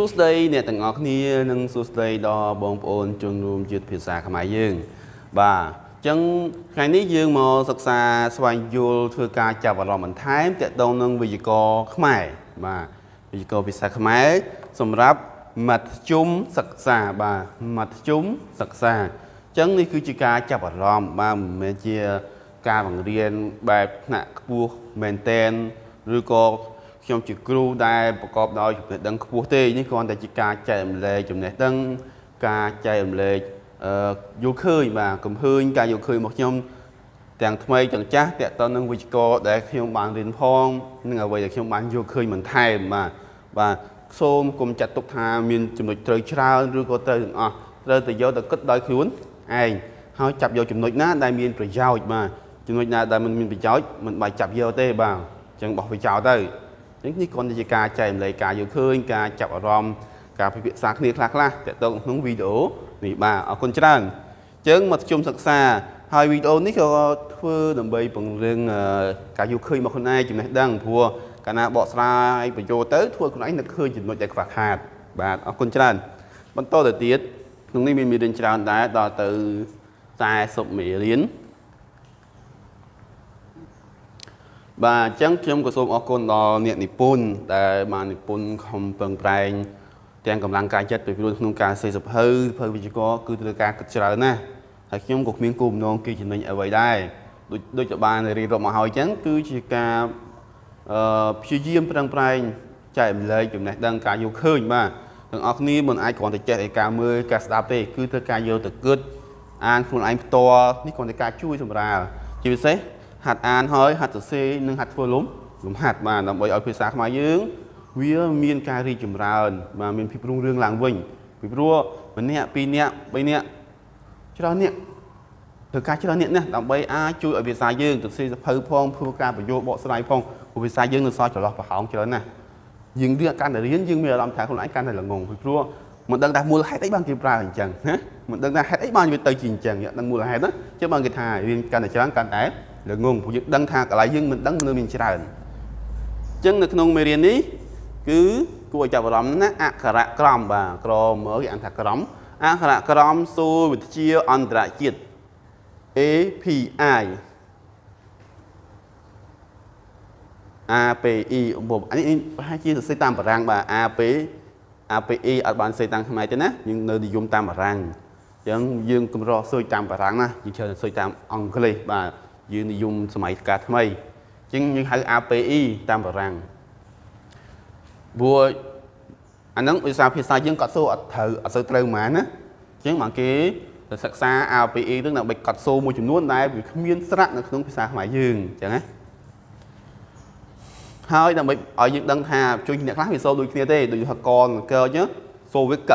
សួស្តីអ្នកទាំងអស់គ្នានិងសួស្តីដល់បងប្អូនជនរួមជាតិភាសាខ្មែរយើង បាទអញ្ចឹងថ្ងៃនេះយើងមកសិក្សាស្វែងយល់ធ្វើការចាប់អារម្មណ៍បន្ថែមទាក់ទងនឹងវិជ្ជាករខ្មែរបាទវិជ្ជាករភាសាខ្មែរសម្រាប់មធ្យមសិក្សាបាទមធ្យមសិក្សាអញ្ចឹងនេះគឺជាការចាប់អារម្មណ៍បាទមិនមែនជាការបង្រៀនបែបថ្នាក់ខ្ពស់មែនតែនឬក៏ ខ្ញុំជាគ្រូដែលប្រកបដោយចំណេះដឹងខ្ពស់ទេនេះគ្រាន់តែជាការចែករំលែកចំណេះដឹងការចែករំលែកអឺយល់ឃើញបាទកំឃើញការយល់ឃើញរបស់ខ្ញុំទាំងថ្មីទាំងចាស់តកតនឹងវិជ្ជាករដែលខ្ញុំបានរៀនផងនិងអ្វីដែលខ្ញុំបានយល់ឃើញបន្ថែមបាទបាទសូមកុំចាត់ទុកថាមានចំណុចត្រូវច្រើនឬក៏ត្រូវទាំងអស់ត្រូវតែយកទៅគិតដោយខ្លួនឯងហើយចាប់យកចំណុចណាដែលមានប្រយោជន៍បាទចំណុចណាដែលមិនមានប្រយោជន៍មិនបាច់ចាប់យកទេបាទអញ្ចឹងបោះវាចោលទៅ អញ្ចឹងនេះគ្រាន់តែជាការចែករំលែកការយល់ឃើញការចាប់អារម្មណ៍ការពិភាក្សាគ្នាខ្លះខ្លះតទៅក្នុងវីដេអូនេះបាទអរគុណច្រើនអញ្ចឹងមកជុំសិក្សាហើយវីដេអូនេះក៏ធ្វើដើម្បីពង្រឹងការយល់ឃើញរបស់ខ្លួនឯងចំណេះដឹងព្រោះកាលណាបកស្រាយបញ្ចូលទៅធ្វើខ្លួនឯងនឹកឃើញចំណុចដែលខ្វះខាត បាទអរគុណច្រើន បន្តទៅទៀតក្នុងនេះមានមេរៀនច្រើនដែរដល់ទៅ40មេរៀន បាទអញ្ចឹងខ្ញុំក៏សូមអរគុណដល់អ្នកនិពន្ធដែលបាននិពន្ធខំប្រឹងប្រែងទាំងកម្លាំងកាយចិត្តពីព្រោះក្នុងការសេសភៅភៅវិជ្ជាករគឺត្រូវការគិតច្រើនណាស់ហើយខ្ញុំក៏គ្មានគោលបំណងគេចំណេញអ្វីដែរដូចដូចទៅបានរៀបរាប់មកហើយអញ្ចឹងគឺជាការអឺព្យាយាមប្រឹងប្រែងចែករំលែកចំណេះដឹងការយល់ឃើញបាទទាំងអស់គ្នាមិនអាចគ្រាន់តែចេះឯការមើលការស្ដាប់ទេគឺត្រូវការយកទៅគិតអានខ្លួនឯងផ្ទាល់នេះគ្រាន់តែការជួយសម្រាលជាពិសេស ហាត់អានហើយហាត់សរសេរនិងហាត់ធ្វើលំលំហាត់បាទដើម្បីឲ្យភាសាខ្មែរយើង វាមានការរីកចម្រើនបាទមានភាពរុងរឿងឡើងវិញពីព្រោះម្នាក់ពីរនាក់បីនាក់ច្រើននាក់ធ្វើការច្រើននាក់ណាស់ដើម្បីអាចជួយឲ្យភាសាយើងទៅសេសភៅផងធ្វើការបញ្យល់បកស្រាយផងព្រោះភាសាយើងនៅសល់ចន្លោះប្រហោងច្រើនណាស់យើងរៀនកាន់តែរៀនយើងមានអារម្មណ៍ថាខ្លួនឯងកាន់តែល្ងងពីព្រោះមិនដឹងថាមូលហេតុអីបានគេប្រើអញ្ចឹងណាមិនដឹងថាហេតុអីបានវាទៅជាអញ្ចឹងដឹងមូលហេតុណាចឹងបានគេថារៀនកាន់តែច្រើនកាន់តែល្ងងព្រោះយើងដឹងថាកន្លែងយើងមិនដឹងនៅមានច្រើនអញ្ចឹងនៅក្នុងមេរៀននេះគឺគួរឲ្យចាប់អារម្មណ៍ណាអក្សរក្រមបាទក្រមើលគេអានថាក្រមអក្សរក្រមសួរវិទ្យាអន្តរជាតិ API API បំអានេះប្រហែលជាសរសេរតាមបារាំងបាទ AP API អត់បានសេតាមខ្មែរទេណាយើងនៅនិយមតាមបារាំងអញ្ចឹងយើងកម្រស៊ើចតាមបារាំងណាយើងច្រើនស៊ើចតាមអង់គ្លេសបាទ យើងនិយមសម័យកាលថ្មីអញ្ចឹងយើងហៅ API តាមបារាំងព្រោះអាហ្នឹងភាសាភាសាយើងកត់សូអត់ត្រូវអត់សូវត្រូវហ្មងណាអញ្ចឹងមកគេទៅសិក្សា API ហ្នឹងដើម្បីកត់សូមួយចំនួនដែលវាគ្មានស្រៈនៅក្នុងភាសាខ្មែរយើងអញ្ចឹងណាហើយដើម្បីឲ្យយើងដឹងថាជួយអ្នកខ្លះវាសូដូចគ្នាទេដូចហកនកើអញ្ចឹងសូវាក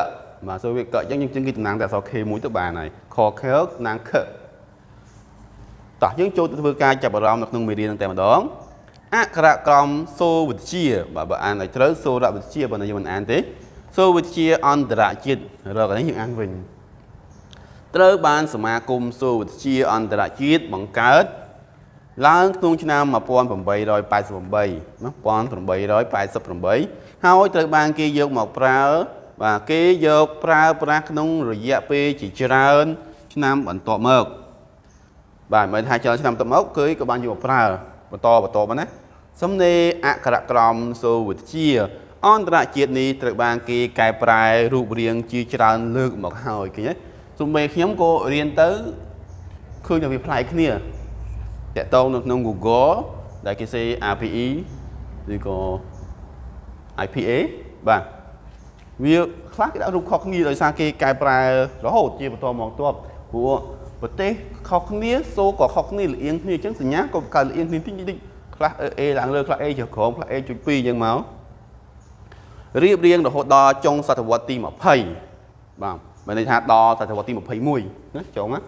បាទសូវាកអញ្ចឹងយើងជឹងគេតំណាងតែអក្សរ K មួយទៅបានហើយខខតំណាងខ តោះយើងចូលទៅធ្វើការចាប់អារម្មណ៍នៅក្នុងមេរៀនហ្នឹងតែម្ដងអក្សរក្រមសូវិទ្យាបាទបើអានឲ្យត្រូវសូរវិទ្យាបើយើងមិនអានទេសូវិទ្យាអន្តរជាតិរកនេះយើងអានវិញត្រូវបានសមាគមសូវិទ្យាអន្តរជាតិបង្កើតឡើងក្នុងឆ្នាំ1888ណា1888ហើយត្រូវបានគេយកមកប្រើបាទគេយកប្រើប្រាស់ក្នុងរយៈពេលជាច្រើន ឆ្នាំបន្ទាប់មក បាទមិនថាច្រើនឆ្នាំបន្ទាប់មកគឺក៏បានយកមកប្រើបន្តបន្តមកណាសំណេរអក្សរក្រមសូវិទ្យាអន្តរជាតិនេះត្រូវបានគេកែប្រែរូបរាងជាច្រើនលើកមកហើយឃើញទេទោះបីខ្ញុំក៏រៀនទៅឃើញតែវាប្លែកគ្នាតកតងនៅក្នុង Google ដែលគេសេ API ឬក៏ IPA បាទវាខ្លះគេដាក់រូបខុសគ្នាដោយសារគេកែប្រែរហូតជាបន្តមកតបព្រោះ ប្រទេសខុសគ្នាសូក៏ខុសគ្នាលៀងគ្នាអញ្ចឹងសញ្ញាក៏កើតលៀងគ្នាតិចតិចខ្លះ A ឡើងលើខ្លះ A ចុះក្រោមខ្លះ A ចុច2អញ្ចឹងមករៀបរៀងរហូតដល់ចុងសតវត្សទី20បាទមានន័យថាដល់សតវត្សទី21ណាចុងណា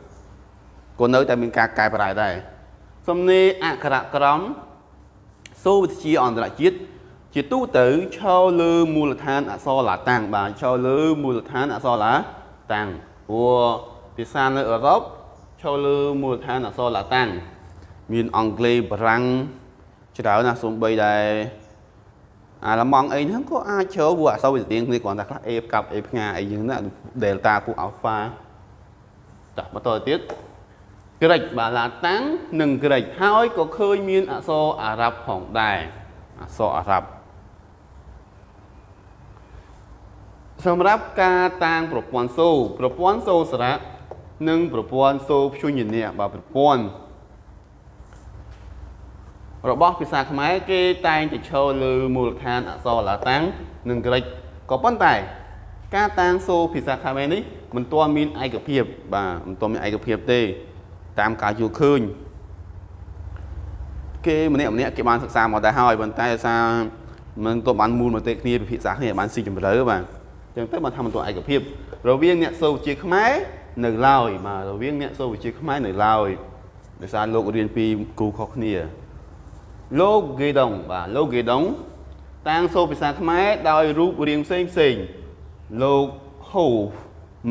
ក៏នៅតែមានការកែប្រែដែរសំណេរអក្សរក្រមសូវិទ្យាអន្តរជាតិជាទូទៅឈរលើមូលដ្ឋានអក្សរឡាតាំងបាទឈរលើមូលដ្ឋានអក្សរឡាតាំងព្រោះភាសានៅអឺរ៉ុប ឈរលើមូលដ្ឋានអក្សរឡាតាំងមានអង់គ្លេសបារាំងច្រើនណាស់សូម្បីតែអាឡម៉ង់អីហ្នឹងក៏អាចជ្រើព្រោះអក្សរវាទៀងគ្នាគ្រាន់តែខ្លះ A កាប់ A ផ្ងាអីយ៉ាងណា Delta ពួក Alpha ចាបន្តទៅទៀតក្រិចបាទឡាតាំងនិងក្រិចហើយក៏ឃើញមានអក្សរអារ៉ាប់ផងដែរអក្សរអារ៉ាប់សម្រាប់ការតាំងប្រព័ន្ធសូប្រព័ន្ធសូសារៈ និងប្រព័ន្ធសូព្យញ្ញៈបាទប្រព័ន្ធរបស់ភាសាខ្មែរគេតែងតែឈរលើមូលដ្ឋានអក្សរឡាតាំងនិងក្រិចក៏ប៉ុន្តែ ការតាំងសូភាសាខ្មែរនេះមិនទាន់មានឯកភាព បាទមិនទាន់មានឯកភាពទេ តាមការយល់ឃើញគេម្នាក់ម្នាក់គេបានសិក្សាមកដែរហើយប៉ុន្តែសារមិនទាន់បានមូលមតិគ្នាពិភាក្សាគ្នាបានស៊ីជម្រៅបាទអញ្ចឹងទៅបានថាមិនទាន់ឯកភាពរវាងអ្នកសូវវិជ្ជាខ្មែរ នៅឡើយបាទរវាងអ្នកសូវវិជ្ជាខ្មែរនៅឡើយដោយសារលោករៀនពីគ្រូខុសគ្នាលោកហ្គេដុងបាទលោកហ្គេដុងតាំងសូភាសាខ្មែរដោយរូបរាងផ្សេងផ្សេងលោកហូ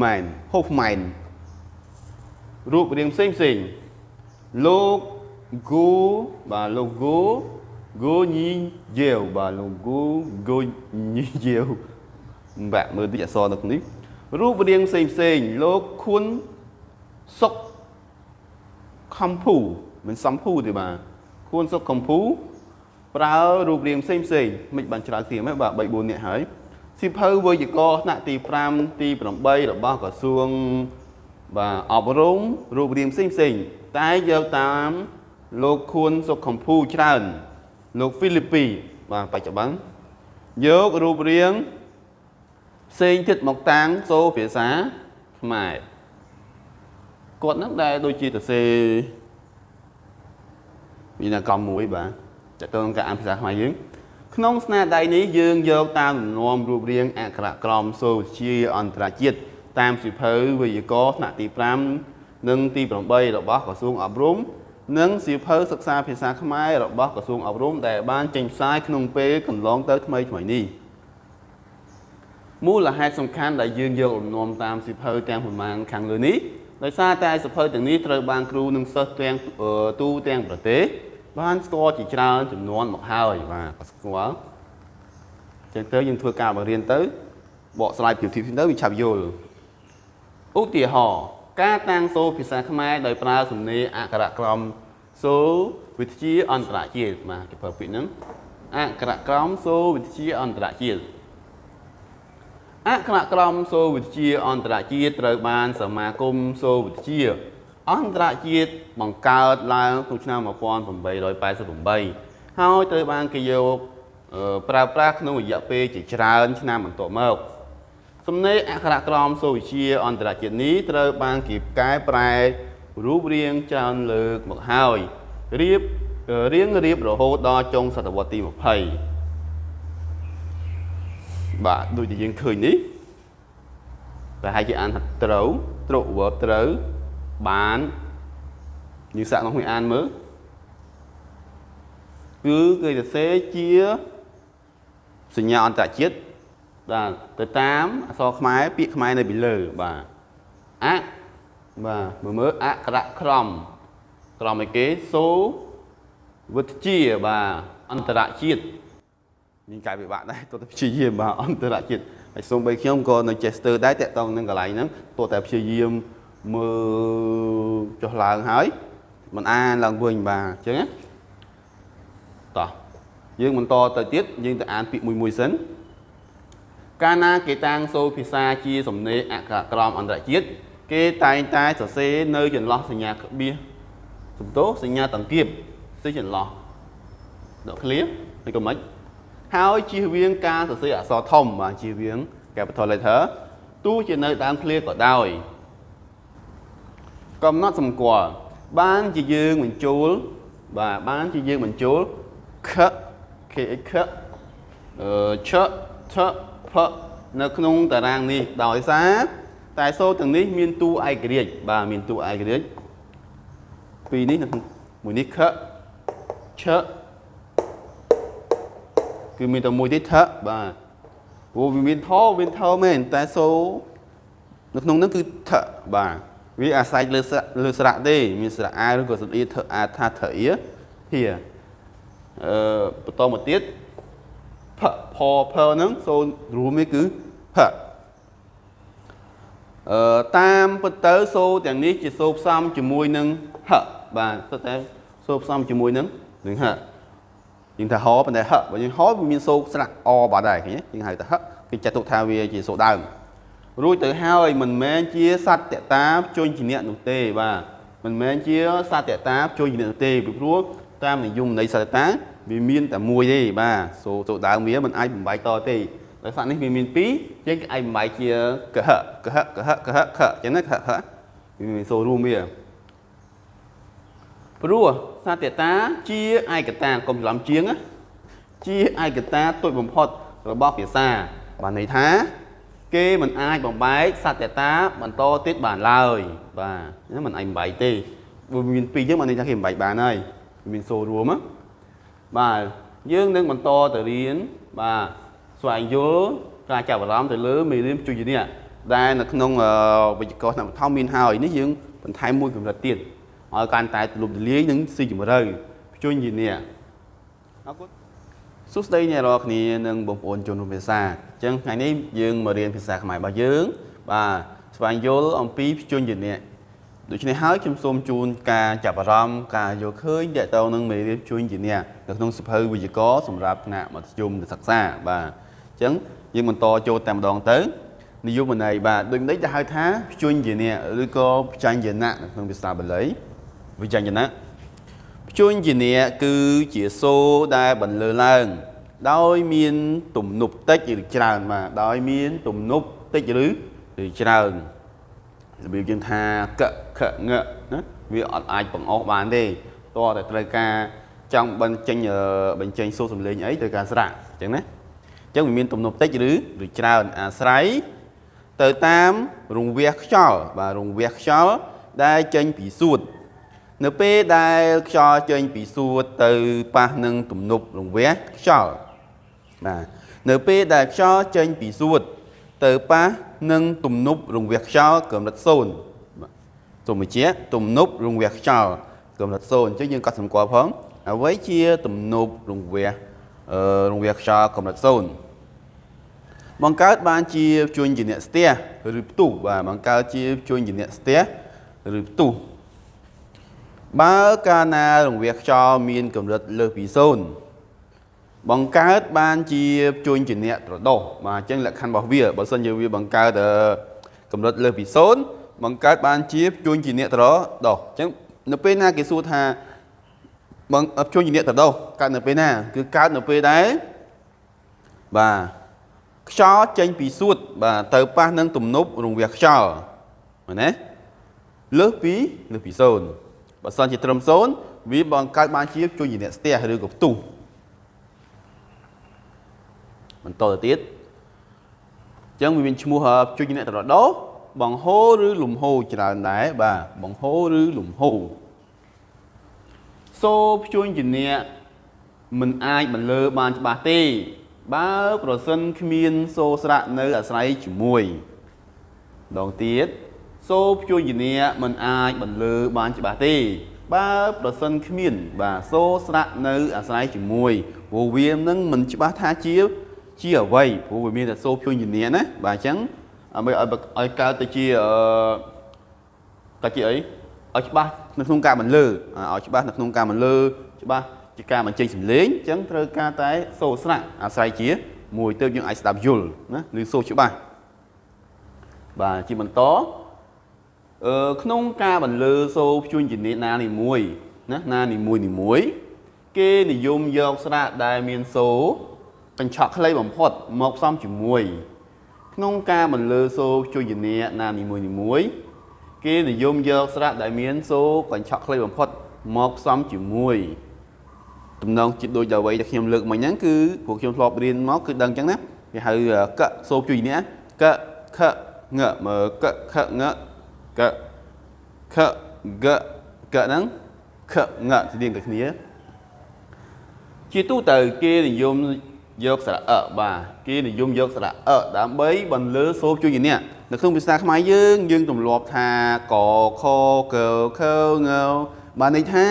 ម៉ែនហូហ្មែនរូបរាងផ្សេងផ្សេងលោកហ្គូបាទលោកហ្គូហ្គូញីយាវបាទលោកហ្គូហ្គូញីយាវបាទមើលតិចអក្សរនៅនេះ រូបរាងផ្សេងផ្សេងលោកខួនសុកខំភូមិនសំភូទេបាទខួនសុកខំភូប្រើរូបរាងផ្សេងផ្សេងមិនបានច្រើនទៀតហ្នឹងបាទ3 4នាក់ហើយសិភៅវេយ្យាករណ៍ថ្នាក់ទី5ទី8របស់ក្រសួងបាទអប់រំរូបរាងផ្សេងផ្សេងតែយកតាមលោកខួនសុកខំភូច្រើន លោកហ្វីលីពីបាទបច្ចុប្បន្នយករូបរាង ផ្សេងទៀតមកតាំងសូភាសាខ្មែរគាត់នឹងដែលដូចជាទៅសេមានអាកម្មមួយបាទតើតើការអានភាសាខ្មែរយើងក្នុងស្នាដៃនេះយើងយកតាមលំនាំរូបរាងអក្ខរក្រមសូវិទ្យាអន្តរជាតិតាមសិភៅវេយ្យាករណ៍ថ្នាក់ទី5និងទី8របស់ក្រសួងអប់រំនិងសៀវភៅសិក្សាភាសាខ្មែររបស់ក្រសួងអប់រំដែលបានចេញផ្សាយក្នុងពេលកន្លងទៅថ្មីថ្មីនេះ មូលហេតុសំខាន់ដែលយើងយកលំនាំតាមសៀវភៅទាំងប្រមាណខាងលើនេះដោយសារតែសៀវភៅទាំងនេះត្រូវបានគ្រូនិងសិស្សទាំងទូទាំងប្រទេសបានស្គាល់ជាច្រើនចំនួនមកហើយបាទក៏ស្គាល់ចឹងទៅយើងធ្វើការបង្រៀនទៅបកស្រាយពីធៀបទៅវាឆាប់យល់ឧទាហរណ៍ការតាំងសូរភាសាខ្មែរដោយប្រើសំនៀងអក្ខរក្រមសូរវិទ្យាអន្តរជាតិបាទគេប្រើពាក្យហ្នឹងអក្ខរក្រមសូរវិទ្យាអន្តរជាតិ អក្ខរក្រមសូរវិទ្យាអន្តរជាតិត្រូវបានសមាគមសូរវិទ្យាអន្តរជាតិបង្កើតឡើងក្នុងឆ្នាំ1888ហើយត្រូវបានគេយកប្រើប្រាស់ក្នុងរយៈពេលជាច្រើនឆ្នាំបន្ទាប់មកសំណេរអក្ខរក្រមសូវវិទ្យាអន្តរជាតិនេះត្រូវបានគេកែប្រែរូបរាងច្រើនលើកមកហើយរៀបរៀងរៀបរហូតដល់ចុងសតវត្សទី20 បាទដូចដែលយើងឃើញនេះប្រហែលជាអានថាត្រូវត្រុក verb ត្រូវបានយើងសាកមកមួយអានមើលគឺគេសរសេរជាសញ្ញាអន្តរជាតិបាទទៅតាមអក្សរខ្មែរពាក្យខ្មែរនៅពីលើបាទអបាទមើលមើលអក្ខរក្រមក្រមឯគេសូវិទ្យាបាទអន្តរជាតិ មានកាយវិបាកដែរទោះតែព្យាយាមបាទអន្តរជាតិហើយសូម្បីខ្ញុំក៏នៅចេះស្ទើរដែរតាក់ទងនឹងកន្លែងហ្នឹងទោះតែព្យាយាមមើលចុះឡើងហើយមិនអានឡើងវិញបាទអញ្ចឹងណាតោះយើងបន្តទៅទៀតយើងទៅអានពាក្យមួយមួយសិនកាលណាគេតាំងសូរភាសាជាសំណេរអក្ខរក្រមអន្តរជាតិគេតែងតែសរសេរនៅចន្លោះសញ្ញាក្បៀសសំទោសញ្ញាតង្កៀបស្ទើរចន្លោះដល់ឃ្លៀមិនក៏មិន ហើយជៀសវាងការសរសេរអក្សរធំបាទជៀសវាង capital letter ទោះជានៅដើមឃ្លាក៏ដោយកំណត់សម្គាល់បានជាយើងបញ្ចូលបាទបានជាយើងបញ្ចូលខ k x អឺឆថផនៅក្នុងតារាងនេះដោយសារតែសូរទាំងនេះមានតួឯករាជ្យបាទមានតួឯករាជ្យពីរនេះនៅមួយនេះខឆ គឺមានតែមួយទេថបាទព្រោះវាមានថវាថមែនតែសូរនៅក្នុងនោះគឺថបាទវាអាស្រ័យលើលើស្រៈទេមានស្រៈអាឬក៏ស្រៈអ៊ីថអាថាថអ៊ីហៀអឺបន្តមកទៀតផផផហ្នឹងសូនរួមនេះគឺផអឺតាមពិតទៅសូទាំងនេះជាសូផ្សំជាមួយនឹងហបាទសុទ្ធតែសូផ្សំជាមួយនឹងនឹងហ យើងថាហប៉ុន្តែហបើយើងហវាមានសូស្រៈអបាត់ដែរឃើញយើងហៅថាហគេចាត់ទុកថាវាជាសូដើមរួចទៅហើយមិនមែនជាសត្វតតាជួញជាអ្នកនោះទេបាទមិនមែនជាសត្វតតាជួញជាអ្នកនោះទេពីព្រោះតាមនិយមនៃសត្វតតាវាមានតែមួយទេបាទសូសូដើមវាមិនអាចបំបែកតទេដោយសារនេះវាមានពីរយើងអាចបំបែកជាកហកហកហកហខអញ្ចឹងណាកហវាមានសូរួមវា ព្រោះសត្វតាជាឯកតាកុំច្រឡំជាងជាឯកតាទុយបំផុតរបស់ភាសាបានន័យថា គេមិនអាចបំបែកសត្វតាបន្តទៀតបានឡើយបាទមិនអាចបំបែកទេវាមានពីរយើងបានន័យថាគេបំបែកបានហើយមានសូរួមបាទយើងនឹងបន្តទៅរៀនបាទស្វែងយល់ការចាប់អារម្មណ៍ទៅលើមេរៀនជួយនេះដែលនៅក្នុងវិជ្ជាករថ្នាក់បឋមមានហើយនេះយើងបន្ថែមមួយកម្រិតទៀត ឲ្យកាន់តែទូលំទូលាយនិងស៊ីជម្រៅជួយយីនេះអរគុណសួស្តីអ្នករាល់គ្នានិងបងប្អូនជនរួមភាសាអញ្ចឹងថ្ងៃនេះយើងមករៀនភាសាខ្មែររបស់យើង បាទស្វែងយល់អំពីភ្ជញ្ញនេះដូច្នេះហើយខ្ញុំសូមជូនការចាប់អារម្មណ៍ការយល់ឃើញតកតងនឹងមេរៀនជួយជាអ្នកនៅក្នុងសភៅវិជ្ជាករសម្រាប់ថ្នាក់មធ្យមសិក្សាបាទអញ្ចឹងយើងបន្តចូលតែម្ដងទៅនិយមន័យបាទដូចនេះจะហៅថាភ្ជញ្ញជាអ្នកឬក៏ភ្ចាញ់យណៈនៅក្នុងភាសាបាលី វិជ្ជាណៈភ្ជញ្ញជាអ្នកគឺជាសូរដែលបន្លឺឡើង ដោយមានទំនប់តិចឬច្រើនបាទដោយមានទំនប់តិចឬឬច្រើនរបៀបយើងថាកខងណាវាអត់អាចបង្អស់បានទេតើតែត្រូវការចង់បញ្ចេញបញ្ចេញសូរសំឡេងអីត្រូវការស្រៈអញ្ចឹងណាអញ្ចឹងវាមានទំនប់តិចឬឬច្រើនអាស្រ័យទៅតាមរង្វះខ្យល់បាទរង្វះខ្យល់ដែលចេញពីសួត នៅពេលដែលខ្យល់ចេញពីសួតទៅប៉ះនឹងទំនប់រង្វះខ្យល់បាទនៅពេលដែលខ្យល់ចេញពីសួតទៅប៉ះនឹងទំនប់រង្វះខ្យល់កម្រិត0សូមបញ្ជាក់ទំនប់រង្វះខ្យល់កម្រិត0អញ្ចឹងយើងកត់សម្គាល់ផងអ្វីជាទំនប់រង្វះអឺរង្វះខ្យល់កម្រិត0បង្កើតបានជាជួញជាអ្នកស្ទះឬផ្ទុះបាទបង្កើតជាជួញជាអ្នកស្ទះឬផ្ទុះ បើកាលណារង្វះខ្យល់មានកម្រិតលើសពី0បង្កើតបានជាជួញជាអ្នកត្រដោះបាទអញ្ចឹងលក្ខខណ្ឌរបស់វាបើសិនជាវាបង្កើតកម្រិតលើសពី0បង្កើតបានជាជួញជាអ្នកត្រដោះអញ្ចឹងនៅពេលណាគេសួរថាបងជួញជាអ្នកត្រដោះកើតនៅពេលណា គឺកើតនៅពេលដែលបាទខ្យល់ចេញពីសួត បាទទៅប៉ះនឹងទំនប់រង្វះខ្យល់មែនទេលើសពីលើសពី0 បើសិនជាត្រឹម0វាបង្កើតបានជាជួញជាអ្នកស្ទះឬក៏ផ្ទុះបន្តទៅទៀតអញ្ចឹងវាមានឈ្មោះជួយអ្នកតរដោបង្ហូរឬលំហូរច្រើនដែរបាទបង្ហូរឬលំហូរសូភ្ជួញជាអ្នកមិនអាចបន្លឺបានច្បាស់ទេ បើប្រសិនគ្មានសូស្រៈនៅអាស្រ័យជាមួយដងទៀត សូភ្ជួញជាអ្នកមិនអាចបន្លឺបានច្បាស់ទេបើប្រសិនគ្មាន បាទសូស្រៈនៅអាស្រ័យជាមួយព្រោះវានឹងមិនច្បាស់ថាជា ជាអ្វីព្រោះវាមានតែសូភឿនជំនាញណាបាទអញ្ចឹងដើម្បីឲ្យឲ្យកើតទៅជាអឺទៅជាអីឲ្យច្បាស់នៅក្នុងការបន្លឺឲ្យច្បាស់នៅក្នុងការបន្លឺច្បាស់ជាការបញ្ចេញសំឡេងអញ្ចឹងត្រូវការតែសូស្នាក់អាស្រ័យជា មួយទៅយើងអាចស្ដាប់យល់ណាឬសូច្បាស់បាទជាបន្តអឺ ក្នុងការបន្លឺសូភ្ជួញជំនាញណានីមួយណាណានីមួយនីមួយ គេនិយមយកស្រាកដែលមានសូកញ្ឆក់ខ្លីបំផុតមកផ្សំជាមួយ ក្នុងការបន្លឺសូជួយយនាណានីមួយនីមួយ គេនិយមយកស្រៈដែលមានសូកញ្ឆក់ខ្លីបំផុតមកផ្សំជាមួយតំណងជាដូចអ្វីដែលខ្ញុំលើកមិញហ្នឹងគឺពួកខ្ញុំធ្លាប់រៀនមកគឺដឹងអញ្ចឹងណាគេហៅកសូជួយនេះកខងមើកខង កខកកហ្នឹងខងស្តៀងតែគ្នា ជាទូទៅគេនិយមយកស្រៈអបាទគេនិយមយកស្រៈអដើម្បីបន្លឺសូរជួយជាអ្នកនៅក្នុងភាសាខ្មែរយើងយើងទម្លាប់ថាកខកខងបានន័យថា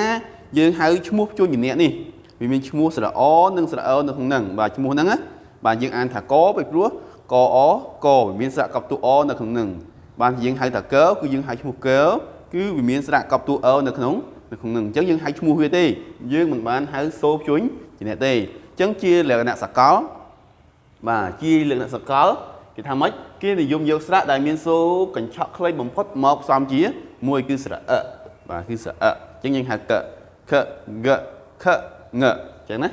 យើងហៅឈ្មោះជួយជាអ្នកនេះវាមានឈ្មោះស្រៈអនិងស្រៈអនៅក្នុងហ្នឹងបាទឈ្មោះហ្នឹងណាបាទយើងអានថាកពីព្រោះកអកវាមានស្រៈកប់តួអនៅក្នុងនឹង បាទយើងហៅថាកគឺយើងហៅឈ្មោះកគឺវាមានស្រៈកប់តួអនៅក្នុងនៅក្នុងនឹងអញ្ចឹងយើងហៅឈ្មោះវាទេយើងមិនបានហៅសូជួញជាអ្នកទេអញ្ចឹងជាលក្ខណៈសកលបាទជាលក្ខណៈសកលគេថាម៉េចគេនិយមយកស្រៈដែលមានសូកញ្ឆក់ខ្លីបំផុតមកផ្សំជាមួយគឺស្រៈអបាទគឺស្រៈអញ្ចឹងយើងហៅកខកខងអញ្ចឹងណា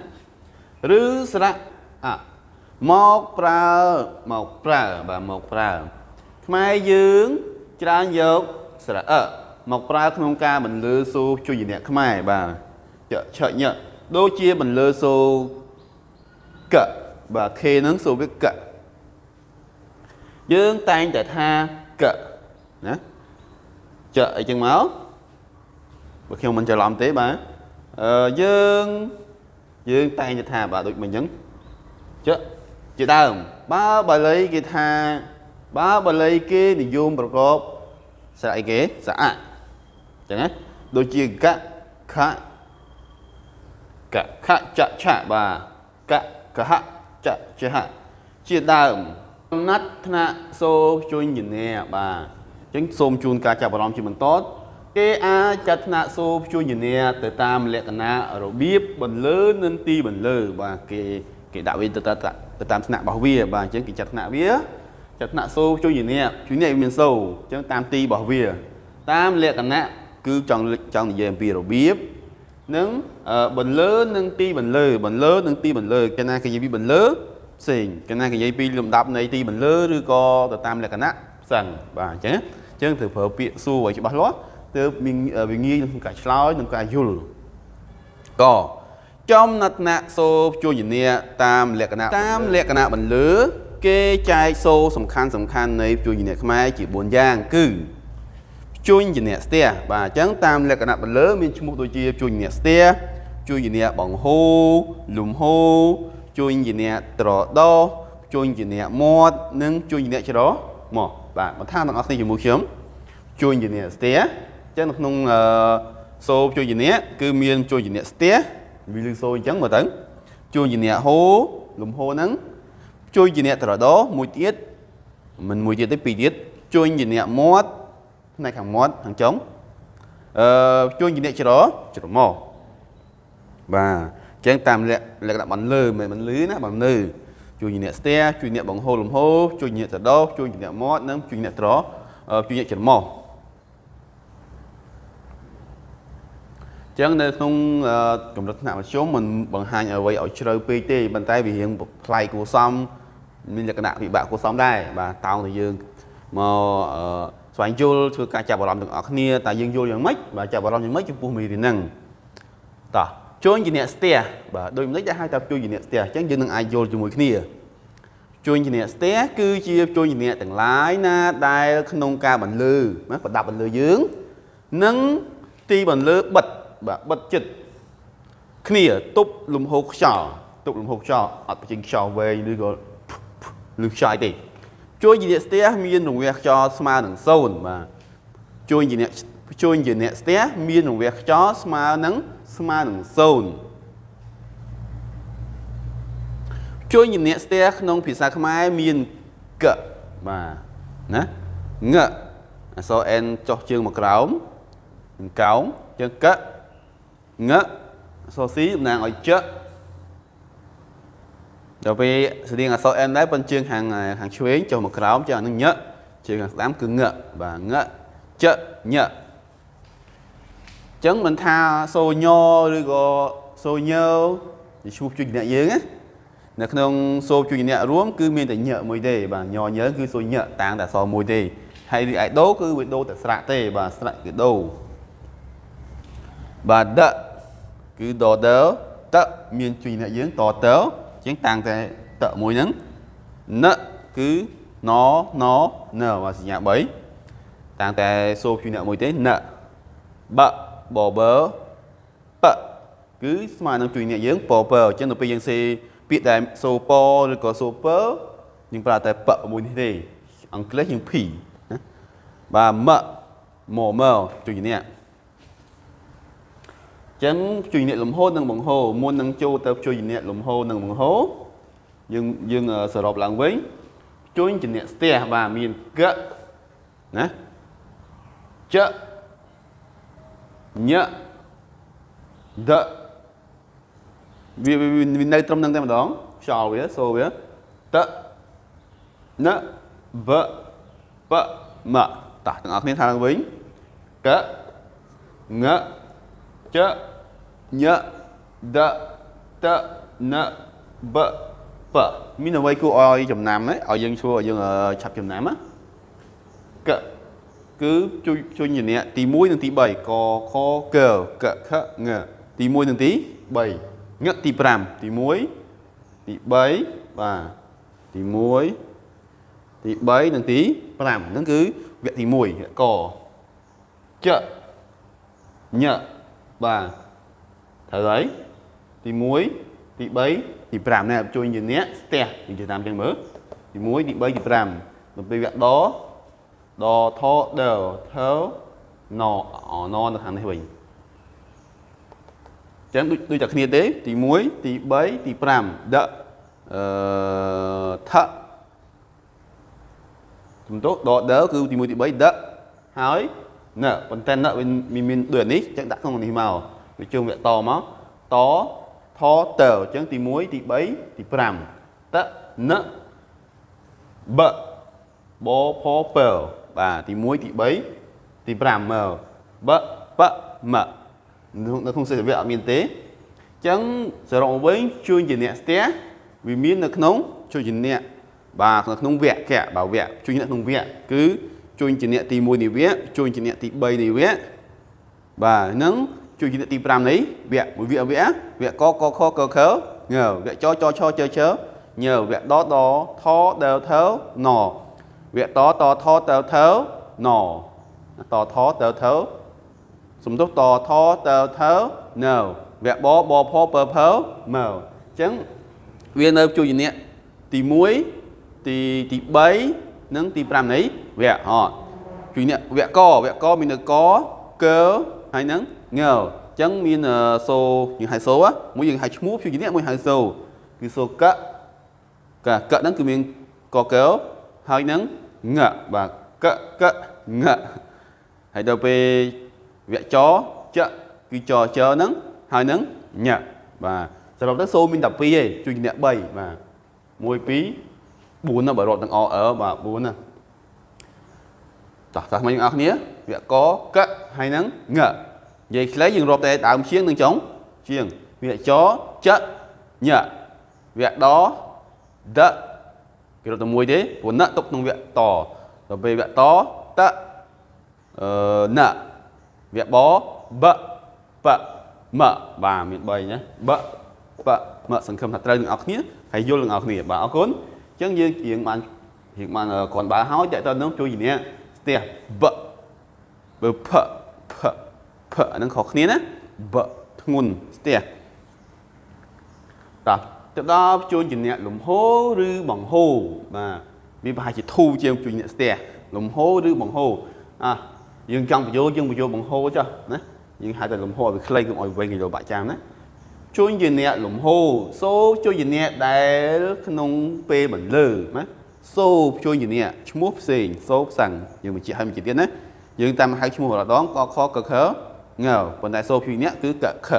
ឬស្រៈអមកប្រើមកប្រើបាទមកប្រើ ខ្មែរយើងច្រើនយកស្រៈអមកប្រើក្នុងការបន្លឺសូជួយអ្នកខ្មែរបាទឆញដូចជាបន្លឺសូកបាទ K ហ្នឹងសូវាកយើងតែងតែថាកណាចអីចឹងមកបើខ្ញុំមិនច្រឡំទេបាទអឺយើងយើងតែងតែថាបាទដូចមិញចឹងចជាដើមបើបាលីគេថា បើបាលីគេនិយមប្រកបស្រៈអីគេស្រៈអចឹងណាដូចជាកខកខចឆបាទកកហចចហជាដើមកំណត់ថ្នាក់សូជួយញញែបាទអញ្ចឹងសូមជូនការចាប់អារម្មណ៍ជាបន្តគេអាចចាត់ថ្នាក់សូជួយញញែទៅតាមលក្ខណៈរបៀបបន្លឺនិងទីបន្លឺបាទគេគេដាក់វាទៅទៅតាមថ្នាក់របស់វាបាទអញ្ចឹងគេចាត់ថ្នាក់វា ចាត់ថ្នាក់សូជួយញញែជួយញញែមានសូអញ្ចឹងតាមទីរបស់វា តាមលក្ខណៈគឺចង់ចង់និយាយអំពីរបៀបនិងបន្លឺនិងទីបន្លឺបន្លឺនិងទីបន្លឺគេណាគេនិយាយពីបន្លឺផ្សេងគេណាគេនិយាយពីលំដាប់នៃទីបន្លឺឬក៏ទៅតាមលក្ខណៈផ្សេងបាទអញ្ចឹងអញ្ចឹងត្រូវប្រើពាក្យសួរឲ្យច្បាស់លាស់ទើបវាងាយក្នុងការឆ្លើយនិងការយល់កចំណតណៈសូជួយជំនាតាមលក្ខណៈតាមលក្ខណៈបន្លឺ គេចែកសូសំខាន់សំខាន់នៃជួយជំនាខ្មែរជា4យ៉ាង គឺជួញជាអ្នកស្ទះបាទអញ្ចឹងតាមលក្ខណៈបន្លឺមានឈ្មោះដូចជាជួញអ្នកស្ទះជួញជាអ្នកបង្ហូលំហូជួញជាអ្នកត្រដោជួញជាអ្នកមាត់និងជួញជាអ្នកច្រមកបាទបន្ថែមទាំងអស់គ្នាជាមួយខ្ញុំជួញជាអ្នកស្ទះអញ្ចឹងនៅក្នុងអឺសូជួញជាអ្នកគឺមានជួញជាអ្នកស្ទះវាលឺសូអញ្ចឹងមើលទៅជួញជាអ្នកហូលំហូហ្នឹង ជួញជាអ្នកត្រដោមួយទៀតមិនមួយទៀតទេពីរទៀតជួញជាអ្នកមាត់ផ្នែកខាងមាត់ខាងចុងអឺជួញជាអ្នកច្រច្រមុះបាទអញ្ចឹងតាមលក្ខណៈបន្លឺមិនបន្លឺណាបន្លឺជួយអ្នកស្ទះជួយអ្នកបង្ហូរលំហូរជួយអ្នកត្រដោជួយអ្នកមាត់និងជួយអ្នកត្រជួយអ្នកច្រមុះចឹងនៅក្នុងកម្រិតថ្នាក់មធ្យមមិនបង្ហាញអ្វីឲ្យជ្រៅពេកទេប៉ុន្តែវារៀងប្លែកគួរសម មានលក្ខណៈពិបាកគួរសមដែរបាទតោងតែយើងមកស្វែងយល់ធ្វើការចាប់អារម្មណ៍ទាំងអស់គ្នាតើយើងយល់យ៉ាងម៉េចបាទចាប់អារម្មណ៍យ៉ាងម៉េចចំពោះមេរៀនហ្នឹងតោះជួញជាអ្នកស្ទះបាទដូចម្ដេចដែលហៅថាជួញជាអ្នកស្ទះអញ្ចឹងយើងនឹងអាចយល់ជាមួយគ្នាជួញជាអ្នកស្ទះគឺជាជួញជាអ្នកទាំងឡាយណាដែល ក្នុងការបន្លឺណាប្រដាប់បន្លឺយើងនិងទីបន្លឺបិទបាទបិទចិត្តគ្នាទប់លំហូរខ្យល់ទប់លំហូរខ្យល់អត់បញ្ចេញខ្យល់វែងឬក៏ ឬខ្យល់ទេជួញជាអ្នកស្ទះមានរង្វះខ្យល់ស្មើនឹង0បាទជួញជាអ្នកជួញជាអ្នកស្ទះមានរង្វះខ្យល់ស្មើនឹងស្មើនឹង0ជួយជំនាញស្ទះក្នុងភាសាខ្មែរមានកបាទណាងអក្សរ n ចុះជើងមកក្រោមនឹងកោងជើងកងអក្សរ c តំណាងឲ្យច ដល់ពេលស្តៀងអក្សរ n ដែរប៉ុន្តែជើងខាងខាងឆ្វេងចុះមកក្រោមជើងអានឹងញជើងខាងស្ដាំគឺងបាទងចញចឹងមិនថាសូញឬក៏សូញើជាឈ្មោះជួយអ្នកយើងណានៅក្នុងសូជួយអ្នករួមគឺមានតែញើមួយទេបាទញញើគឺសូញើតាំងតែសមួយទេហើយរីឯដូគឺវាដូតែស្រៈទេបាទស្រៈគឺដូបាទដគឺដដតមានជួយអ្នកយើងតត ជាងតាំងតែតមួយហ្នឹងណគឺណណណបាទសញ្ញា3តាំងតែសូជួយអ្នកមួយទេណបបបបគឺស្មើនឹងជួយអ្នកយើងពពអញ្ចឹងទៅពេលយើងសេពាក្យដែលសូពឬក៏សូពយើងប្រើតែបមួយនេះទេអង់គ្លេសយើង P ណាបាទមមមជួយអ្នក ចឹងជួយអ្នកលំហូរនិងបង្ហូរមុននឹងចូលទៅជួយអ្នកលំហូរនិងបង្ហូរយើងយើងសរុបឡើងវិញជួញជំនះស្ទះបាទមានកណាចញដវាវានៅត្រឹមហ្នឹងតែម្ដងខ្យល់វាសូវាតណបបមតោះទាំងអស់គ្នាថាឡើងវិញកងច ញដតណបបមានអ្វីគួរឲ្យចំណាំទេឲ្យយើងជួយឲ្យយើងឆាប់ចំណាំណាកគឺជួយជួយញ៉ាទី1និងទី3កខកកខងទី1និងទី3ងទី5ទី1ទី3បាទទី1ទី3និងទី5ហ្នឹងគឺវគ្គទី1កចញបាទ ត្រូវហើយទី1ទី3ទី5នេះជួយជាអ្នកស្ទះយើងនិយាយតាមចឹងមើលទី1ទី3ទី5ដល់ពេលវគ្គដដថដថណអណនៅខាងនេះវិញចឹងដូចដូចតែគ្នាទេទី1ទី3ទី5ដអឺថជំទោដដគឺទី1ទី3ដហើយណប៉ុន្តែណវាមានដូចនេះចឹងដាក់ក្នុងនេះមក វាជុំវាតមកតថតអញ្ចឹងទី1ទី3ទី5តណបបផពបាទទី1ទី3ទី5មើលបបមនៅក្នុងសេចក្ដីអត់មានទេអញ្ចឹងសរុបមកវិញជួយជាអ្នកស្ទះវាមាននៅក្នុងជួយជាអ្នកបាទនៅក្នុងវគ្គបាទវគ្គជួយអ្នកក្នុងវគ្គគឺជួយជាអ្នកទី1នៃវគ្គជួយជាអ្នកទី3នៃវគ្គបាទហ្នឹង ជួយជាអ្នកទី5នៃវគ្គមួយវគ្គវគ្គវគ្គកកខកខងើវគ្គចចឆជជញើវគ្គដដថដថណវគ្គតតថតថណតថតថសំទុះតថតថណវគ្គបបផពភមើអញ្ចឹងវានៅជួយជាអ្នកទី1ទីទី3និងទី5នៃវគ្គអត់ជួយអ្នកវគ្គកវគ្គកមាននៅកកហើយនឹង ងើអញ្ចឹងមានសូយើងហៅសូមួយយើងហៅឈ្មោះជួយជាអ្នកមួយហៅសូគឺសូកកកហ្នឹងគឺមានកកហើយនឹងងបាទកកងហើយដល់ពេលវគ្គចចគឺចចហ្នឹងហើយនឹងញបាទសរុបទៅសូមានតែ2ទេជួយអ្នក3បាទ1 2 4ណាបើរត់ទាំងអអឺបាទ4ណាតោះតោះមកយើងអស់គ្នាវគ្គកកហើយនឹងង និយាយខ្លីយើងរាប់តែដើមជាងនឹងចុងជាងវគ្គចចញវគ្គដដគេរត់តែមួយទេព្រោះណទុកក្នុងវគ្គតដល់ពេលវគ្គតតអឺណវគ្គបបបមបាទមាន3ណាបបមសង្ឃឹមថាត្រូវនឹងអស់គ្នាហើយយល់នឹងអស់គ្នាបាទអរគុណអញ្ចឹងយើងរៀងបានរៀងបានគ្រាន់បើហើយតើតើនឹងជួយជំនាញស្ទះបបើផ ផផអានឹងខុសគ្នាណាបធ្ងន់ស្ទះតោះទៅដល់ជួញជំនះលំហូរឬបង្ហូរបាទវាប្រហែលជាធូរជាងជួញអ្នកស្ទះលំហូរឬបង្ហូរអ่ะយើងចង់បញ្យោយើងបញ្យោបង្ហូរចុះណាយើងហៅតែលំហូរឲ្យខ្លីកុំឲ្យវែងគីឡូបាក់ចាំណាជួញជាអ្នកលំហូរសូជួញជាអ្នកដែលក្នុងពេលបន្លឺណាសូជួញជាអ្នកឈ្មោះផ្សេងសូផ្សឹងយើងបញ្ជាក់ឲ្យបញ្ជាក់ទៀតណាយើងតាមហៅឈ្មោះម្ដងកខកខ ងើប៉ុន្តែសូជួញអ្នកគឺកខ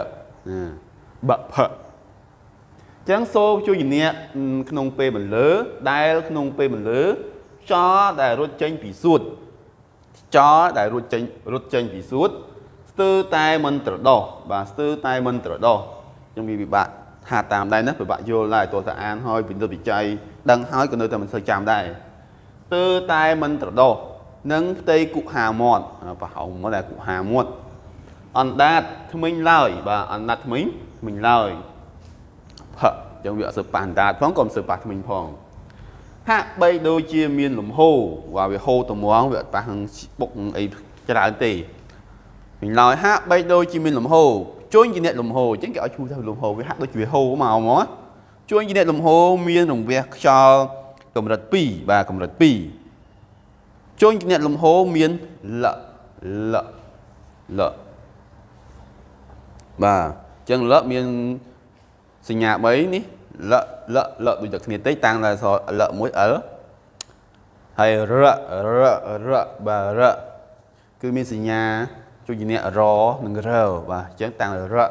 បផចឹងសូជួយជំនះក្នុងពេលបន្លឺដែលក្នុងពេលបន្លឺចោដែលរត់ចេញពីសួតចោដែលរត់ចេញរត់ចេញពីសួតស្ទើរតែមិនត្រដោះបាទស្ទើរតែមិនត្រដោះចឹងវាពិបាកថាតាមដែរណាពិបាកយល់ដែរទោះតែអានហើយពិនិត្យវិច័យដឹងហើយក៏នៅតែមិនសូវចាំដែរស្ទើរតែមិនត្រដោះនឹងផ្ទៃគុហាមាត់ប្រហោងមកដែរគុហាមាត់ អណ្ដាតថ្មិញឡើយបាទអណ្ដាតថ្មិញថ្មិញឡើយផឹកចឹងវាអត់សូវប៉ះអណ្ដាតផងក៏មិនសូវប៉ះថ្មិញផងហាក់បីដូចជាមានលំហូរว่าវាហូរត្មងវាអត់ប៉ះនឹងបុកអីច្រើនទេវិញឡើយហាក់បីដូចជាមានលំហូរជួញជាអ្នកលំហូរអញ្ចឹងគេឲ្យឈ្មោះថាលំហូរវាហាក់ដូចជាវាហូរមកមកជួញជាអ្នកលំហូរមានរង្វះខ្យល់កម្រិត2បាទកម្រិត2ជួញជាអ្នកលំហូរមានលលល បាទអញ្ចឹងលមានសញ្ញា3នេះលលលដូចតែគ្នាតិចតាំងតែអក្សរលមួយ L ហើយរររបាទរគឺមានសញ្ញាជួយជំនះរនិងរបាទអញ្ចឹងតាំងរវា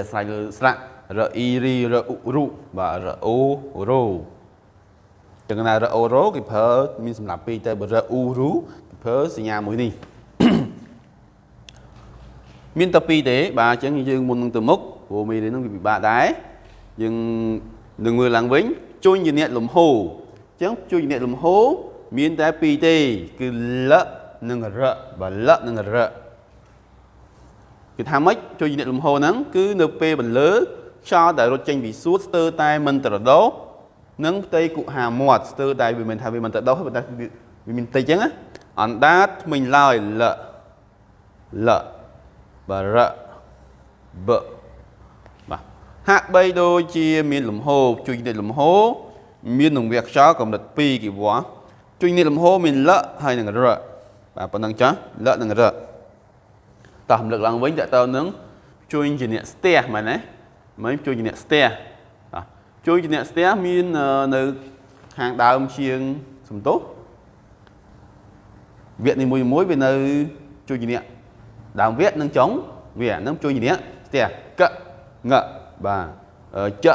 អាស្រ័យលើស្រៈរអ៊ីរីរអ៊ុរុបាទរអូរ៉ូចឹងណារអូរ៉ូគេប្រើមានសម្រាប់ពីរទៅបើរអ៊ូរូគេប្រើសញ្ញាមួយនេះ មានតែពីរទេបាទអញ្ចឹងយើងមុននឹងទៅមុខព្រោះមេរៀនហ្នឹងវាពិបាកដែរយើងនឹងមើលឡើងវិញជួញជាអ្នកលំហូរអញ្ចឹងជួញជាអ្នកលំហូរមានតែពីរទេ គឺលនិងរបាទលនិងរគឺថាម៉េចជួយអ្នកលំហហ្នឹងគឺនៅពេលបន្លឺខ្យល់ដែលរត់ចេញពីសួតស្ទើរតែមិនត្រដោនិងផ្ទៃគុហាមាត់ស្ទើរតែវាមិនថាវាមិនត្រដោប៉ុន្តែវាមានតិចអញ្ចឹងអណ្ដាតថ្មិញឡើយលល បរបបាទហាក់បីដូចជាមានលំហជួយអ្នកលំហមាននឹងវាខ្យល់កម្រិត2គីវ៉ាជួយអ្នកលំហមានលហើយនឹងរបាទប៉ុណ្ណឹងចាស់លនឹងរតោះរំលឹកឡើងវិញតើតើនឹងជួយជាអ្នកស្ទះមែនទេមិនជួយជាអ្នកស្ទះជួយជាអ្នកស្ទះមាននៅខាងដើមជាងសំទោសវគ្គនីមួយមួយវានៅជួយជាអ្នក ដើមវគ្គនិងចុងវគ្គនឹងជួយជាអ្នកស្ទះកងបាទច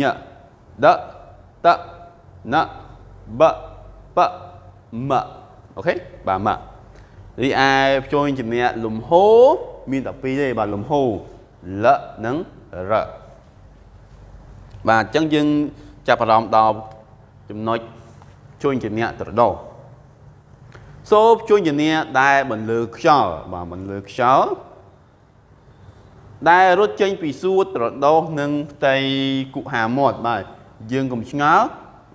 ញដតណបបមអូខេបាទមករីឯជួយជំនះលំហូរមានតែពីរទេបាទលំហូរលនិងរបាទអញ្ចឹងយើងចាប់អារម្មណ៍ដល់ចំណុចជួយជំនះត្រដោ សូបជួយជំនះដែលបន្លឺខ្យល់បាទបន្លឺខ្យល់ដែលរត់ចេញពីសួតត្រដោនិងផ្ទៃគុហាមាត់បាទយើងកុំឆ្ងល់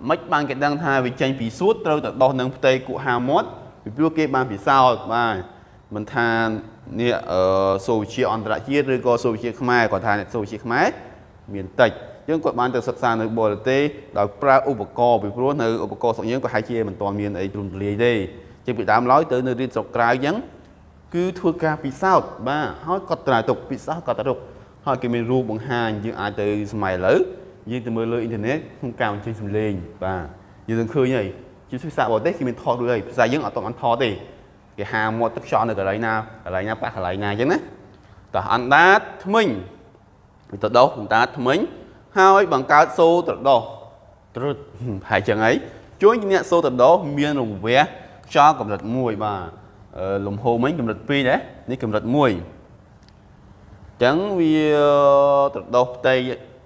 មិនបានគេដឹងថាវាចេញពីសួតត្រូវតែដោះនឹងផ្ទៃគុហាមាត់ពីព្រោះគេបានពិសោធន៍បាទមិនថានេះអឺសូវវិជាអន្តរជាតិឬក៏សូវវិជាខ្មែរគាត់ថាសូវវិជាខ្មែរមានតិចយើងគាត់បានទៅសិក្សានៅបរទេសដោយប្រើឧបករណ៍ពីព្រោះនៅឧបករណ៍ស្រុកយើងក៏ហាក់ជាមិនទាន់មានអីទ្រង់ទ្រាយទេ ជាពីដើមឡើយទៅនៅរៀនស្រុកក្រៅអញ្ចឹងគឺធ្វើការពិសោធន៍បាទហើយគាត់ត្រាទុកពិសោធន៍គាត់ត្រាទុកហើយគេមានរូបបង្ហាញយើងអាចទៅសម័យឥឡូវយើងទៅមើលលើអ៊ីនធឺណិតក្នុងការបញ្ចេញសំឡេងបាទយើងនឹងឃើញហើយជាភាសាបរទេសគេមានថតរួចហើយភាសាយើងអត់ទាន់ថតទេគេហាមាត់ទឹកខ្យល់នៅកន្លែងណាកន្លែងណាប៉ះកន្លែងណាអញ្ចឹងណាតោះអណ្ដាតថ្មិញវាទៅដោះអណ្ដាតថ្មិញហើយបង្កើតសូត្រដោះត្រុតហើយចឹងហើយជួយអ្នកសូត្រដោះមានរង្វះ ខ្យល់កម្រិត1បាទលំហូរមិញកម្រិត2ដែរនេះកម្រិត1អញ្ចឹងវាត្រដោះផ្ទៃ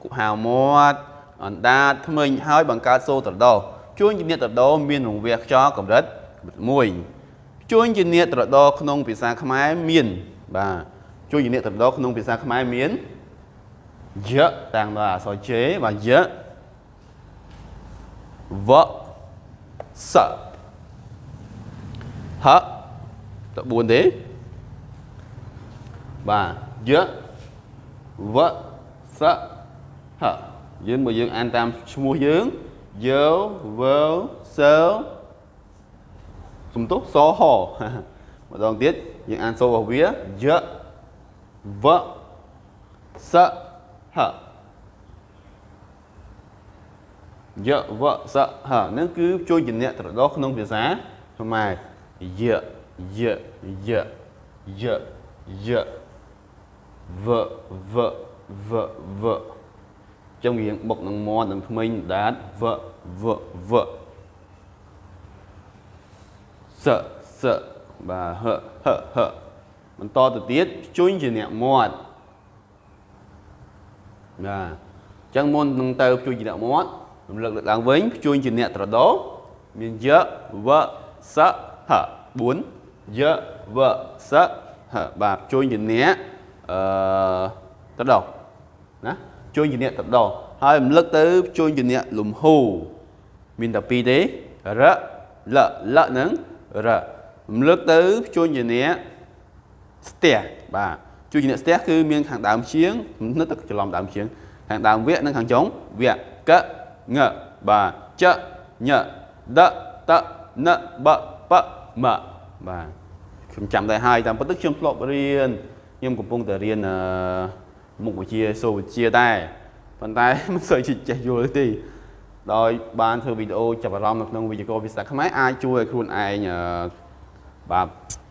គុហាមាត់អណ្ដាតថ្មិញហើយបង្កើតសូត្រដោះជួញជាអ្នកត្រដោមានរង្វះខ្យល់កម្រិត1ជួញជាអ្នកត្រដោក្នុងភាសាខ្មែរមានបាទជួញជាអ្នកត្រដោក្នុងភាសាខ្មែរមានយៈតាំងដល់អក្សរជេបាទយៈវស ហត4ទេបាទយៈវសហយើងបើយើងអានតាមឈ្មោះយើងយោវើសើសំទោសសម្ដងទៀតយើងអានសូរបស់វាយៈវសហយៈវសហនឹងគឺជួយជំនះត្រដោះក្នុងភាសាខ្មែរ យៈយៈយៈយៈយៈវវវវចឹងរៀងបុកនឹងមាត់នឹងធ្មេញដាតវវវសសបាទហហហបន្តទៅទៀតជួញជាអ្នកមាត់បាទអញ្ចឹងមុននឹងទៅជួយជាអ្នកមាត់រំលឹកលើកឡើងវិញជួយជាអ្នកត្រដោមានយៈវស ហ4យៈវសហបាទជួយជាអ្នកអឺត្រដោណាជួញជាអ្នកទៅដោហើយរំលឹកទៅជួញជាអ្នកលំហូមានតែពីរទេរលលនឹងររំលឹកទៅជួញជាអ្នកស្ទះបាទជួញជាអ្នកស្ទះគឺមានខាងដើមជាងនឹកទៅច្រឡំដើមជាងខាងដើមវគ្គនិងខាងចុងវគ្គកងបាទចញដតណប បមបាទខ្ញុំចាំដែរហើយតាមពិតទៅខ្ញុំធ្លាប់រៀនខ្ញុំកំពុងតែរៀនមុខវិជ្ជាសូវវិជ្ជាដែរប៉ុន្តែមិនសូវជាចេះយល់ទេដោយបានធ្វើវីដេអូចាប់អារម្មណ៍នៅក្នុងវិទ្យាករភាសាខ្មែរអាចជួយឲ្យខ្លួនឯងបាទ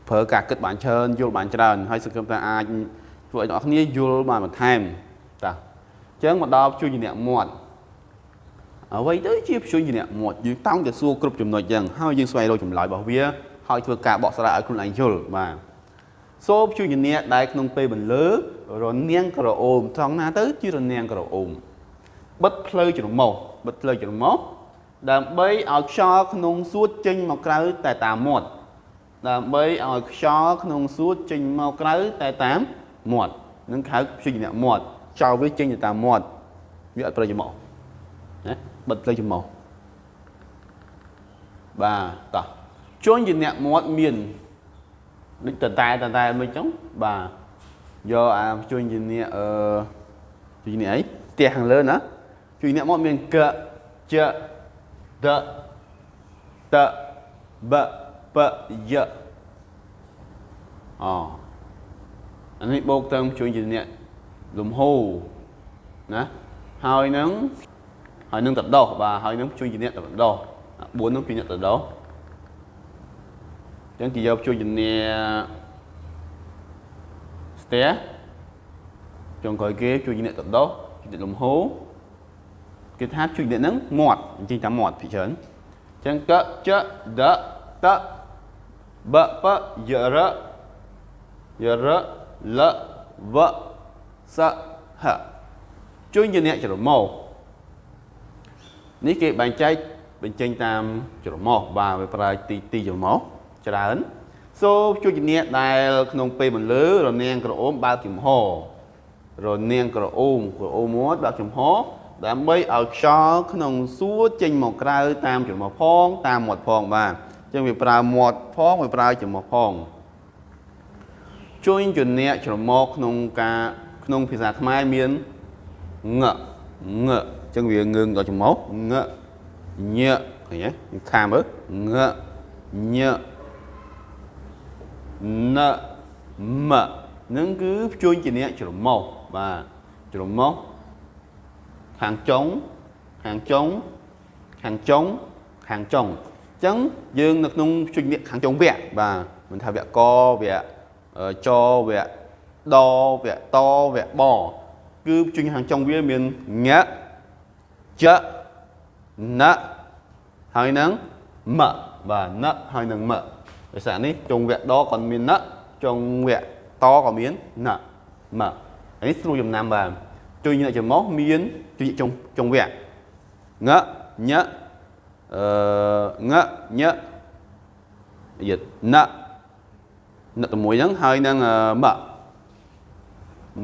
ប្រើការគិតបានច្រើនយល់បានច្រើនហើយសង្ឃឹមថាអាចធ្វើឲ្យអ្នកគ្នាយល់បានបន្ថែមតាអញ្ចឹងមកដល់ជួយជាអ្នកមាត់ អ្វីទៅជាព្យញ្ជនៈមាត់យើងតោងតែសួរគ្រប់ចំណុចយ៉ាងហើយយើងស្វែងរកចម្លើយរបស់វាហើយធ្វើការបកស្រាយឲ្យខ្លួនឯងយល់បាទសូព្យញ្ជនៈដែលក្នុងពេលបន្លឺរនាងក្រអូមត្រង់ណាទៅជារនាងក្រអូមបិទផ្លូវច្រមុះបិទផ្លូវច្រមុះដើម្បីឲ្យខ្យល់ក្នុងសួតចេញមកក្រៅតែតាមមាត់ដើម្បីឲ្យខ្យល់ក្នុងសួតចេញមកក្រៅតែតាមមាត់នឹងហៅព្យញ្ជនៈមាត់ខ្យល់វាចេញទៅតាមមាត់វាអត់ប្រយោជន៍មកណា បិទផ្លូវច្រមុះបាទតោះជួនជាអ្នកមាត់មានដូចតតែតតែមិនចឹងបាទយកអាជួនជាអ្នកអឺជួនជាអ្នកអីផ្ទះខាងលើណាជួនអ្នកមាត់មានកចដតបបយអូអានេះបូកទៅជួនជាអ្នកលំហូរណាហើយនឹង ហើយនឹងតដោះបាទហើយនឹងជួយជាអ្នកតដោះ4នោះជាអ្នកតដោះអញ្ចឹងគេយកជួយជាអ្នកស្ទះចុងក្រោយគេជួយជាអ្នកតដោះជួយអ្នកលំហូរគេថាជួយអ្នកហ្នឹងមាត់អញ្ចឹងតាមមាត់ពីច្រើនអញ្ចឹងកចដតបបយរយរលវសហជួយជាអ្នកច្រមុះ នេះគេបែងចែកបញ្ចេញតាមច្រមុះបាទវាប្រើទីទីច្រមុះច្រើនសូជួយជំនាញដែលក្នុងពេលបន្លឺរនាងក្រអូមបើកចំហរនាងក្រអូមក្រអូមមួយបើកចំហដើម្បីឲ្យខ្យល់ក្នុងសួរចេញមកក្រៅតាមច្រមុះផងតាមមាត់ផងបាទអញ្ចឹងវាប្រើមាត់ផងវាប្រើច្រមុះផងជួយជំនាញច្រមុះក្នុងការក្នុងភាសាខ្មែរមានងង ចឹងវាងឿងដល់ច្រមុះងញឃើញទេខាមើលងញណមនឹងគឺភ្ជួញជាអ្នកច្រមុះបាទច្រមុះខាងចុងខាងចុងខាងចុងខាងចុងអញ្ចឹងយើងនៅក្នុងភ្ជួញនេះខាងចុងវគ្គបាទមិនថាវគ្គកវគ្គចវគ្គដវគ្គតវគ្គបគឺភ្ជួញខាងចុងវាមានញ៉ ចណហើយនឹងមបាទណហើយនឹងមភាសានេះចុងវគ្គដក៏មានណចុងវគ្គតក៏មានណមនេះស្រួលចំណាំបាទជួយញ៉ចំោះមានជួយចុងចុងវគ្គងញអឺងញយិតណណតែមួយហ្នឹងហើយនឹងម1 2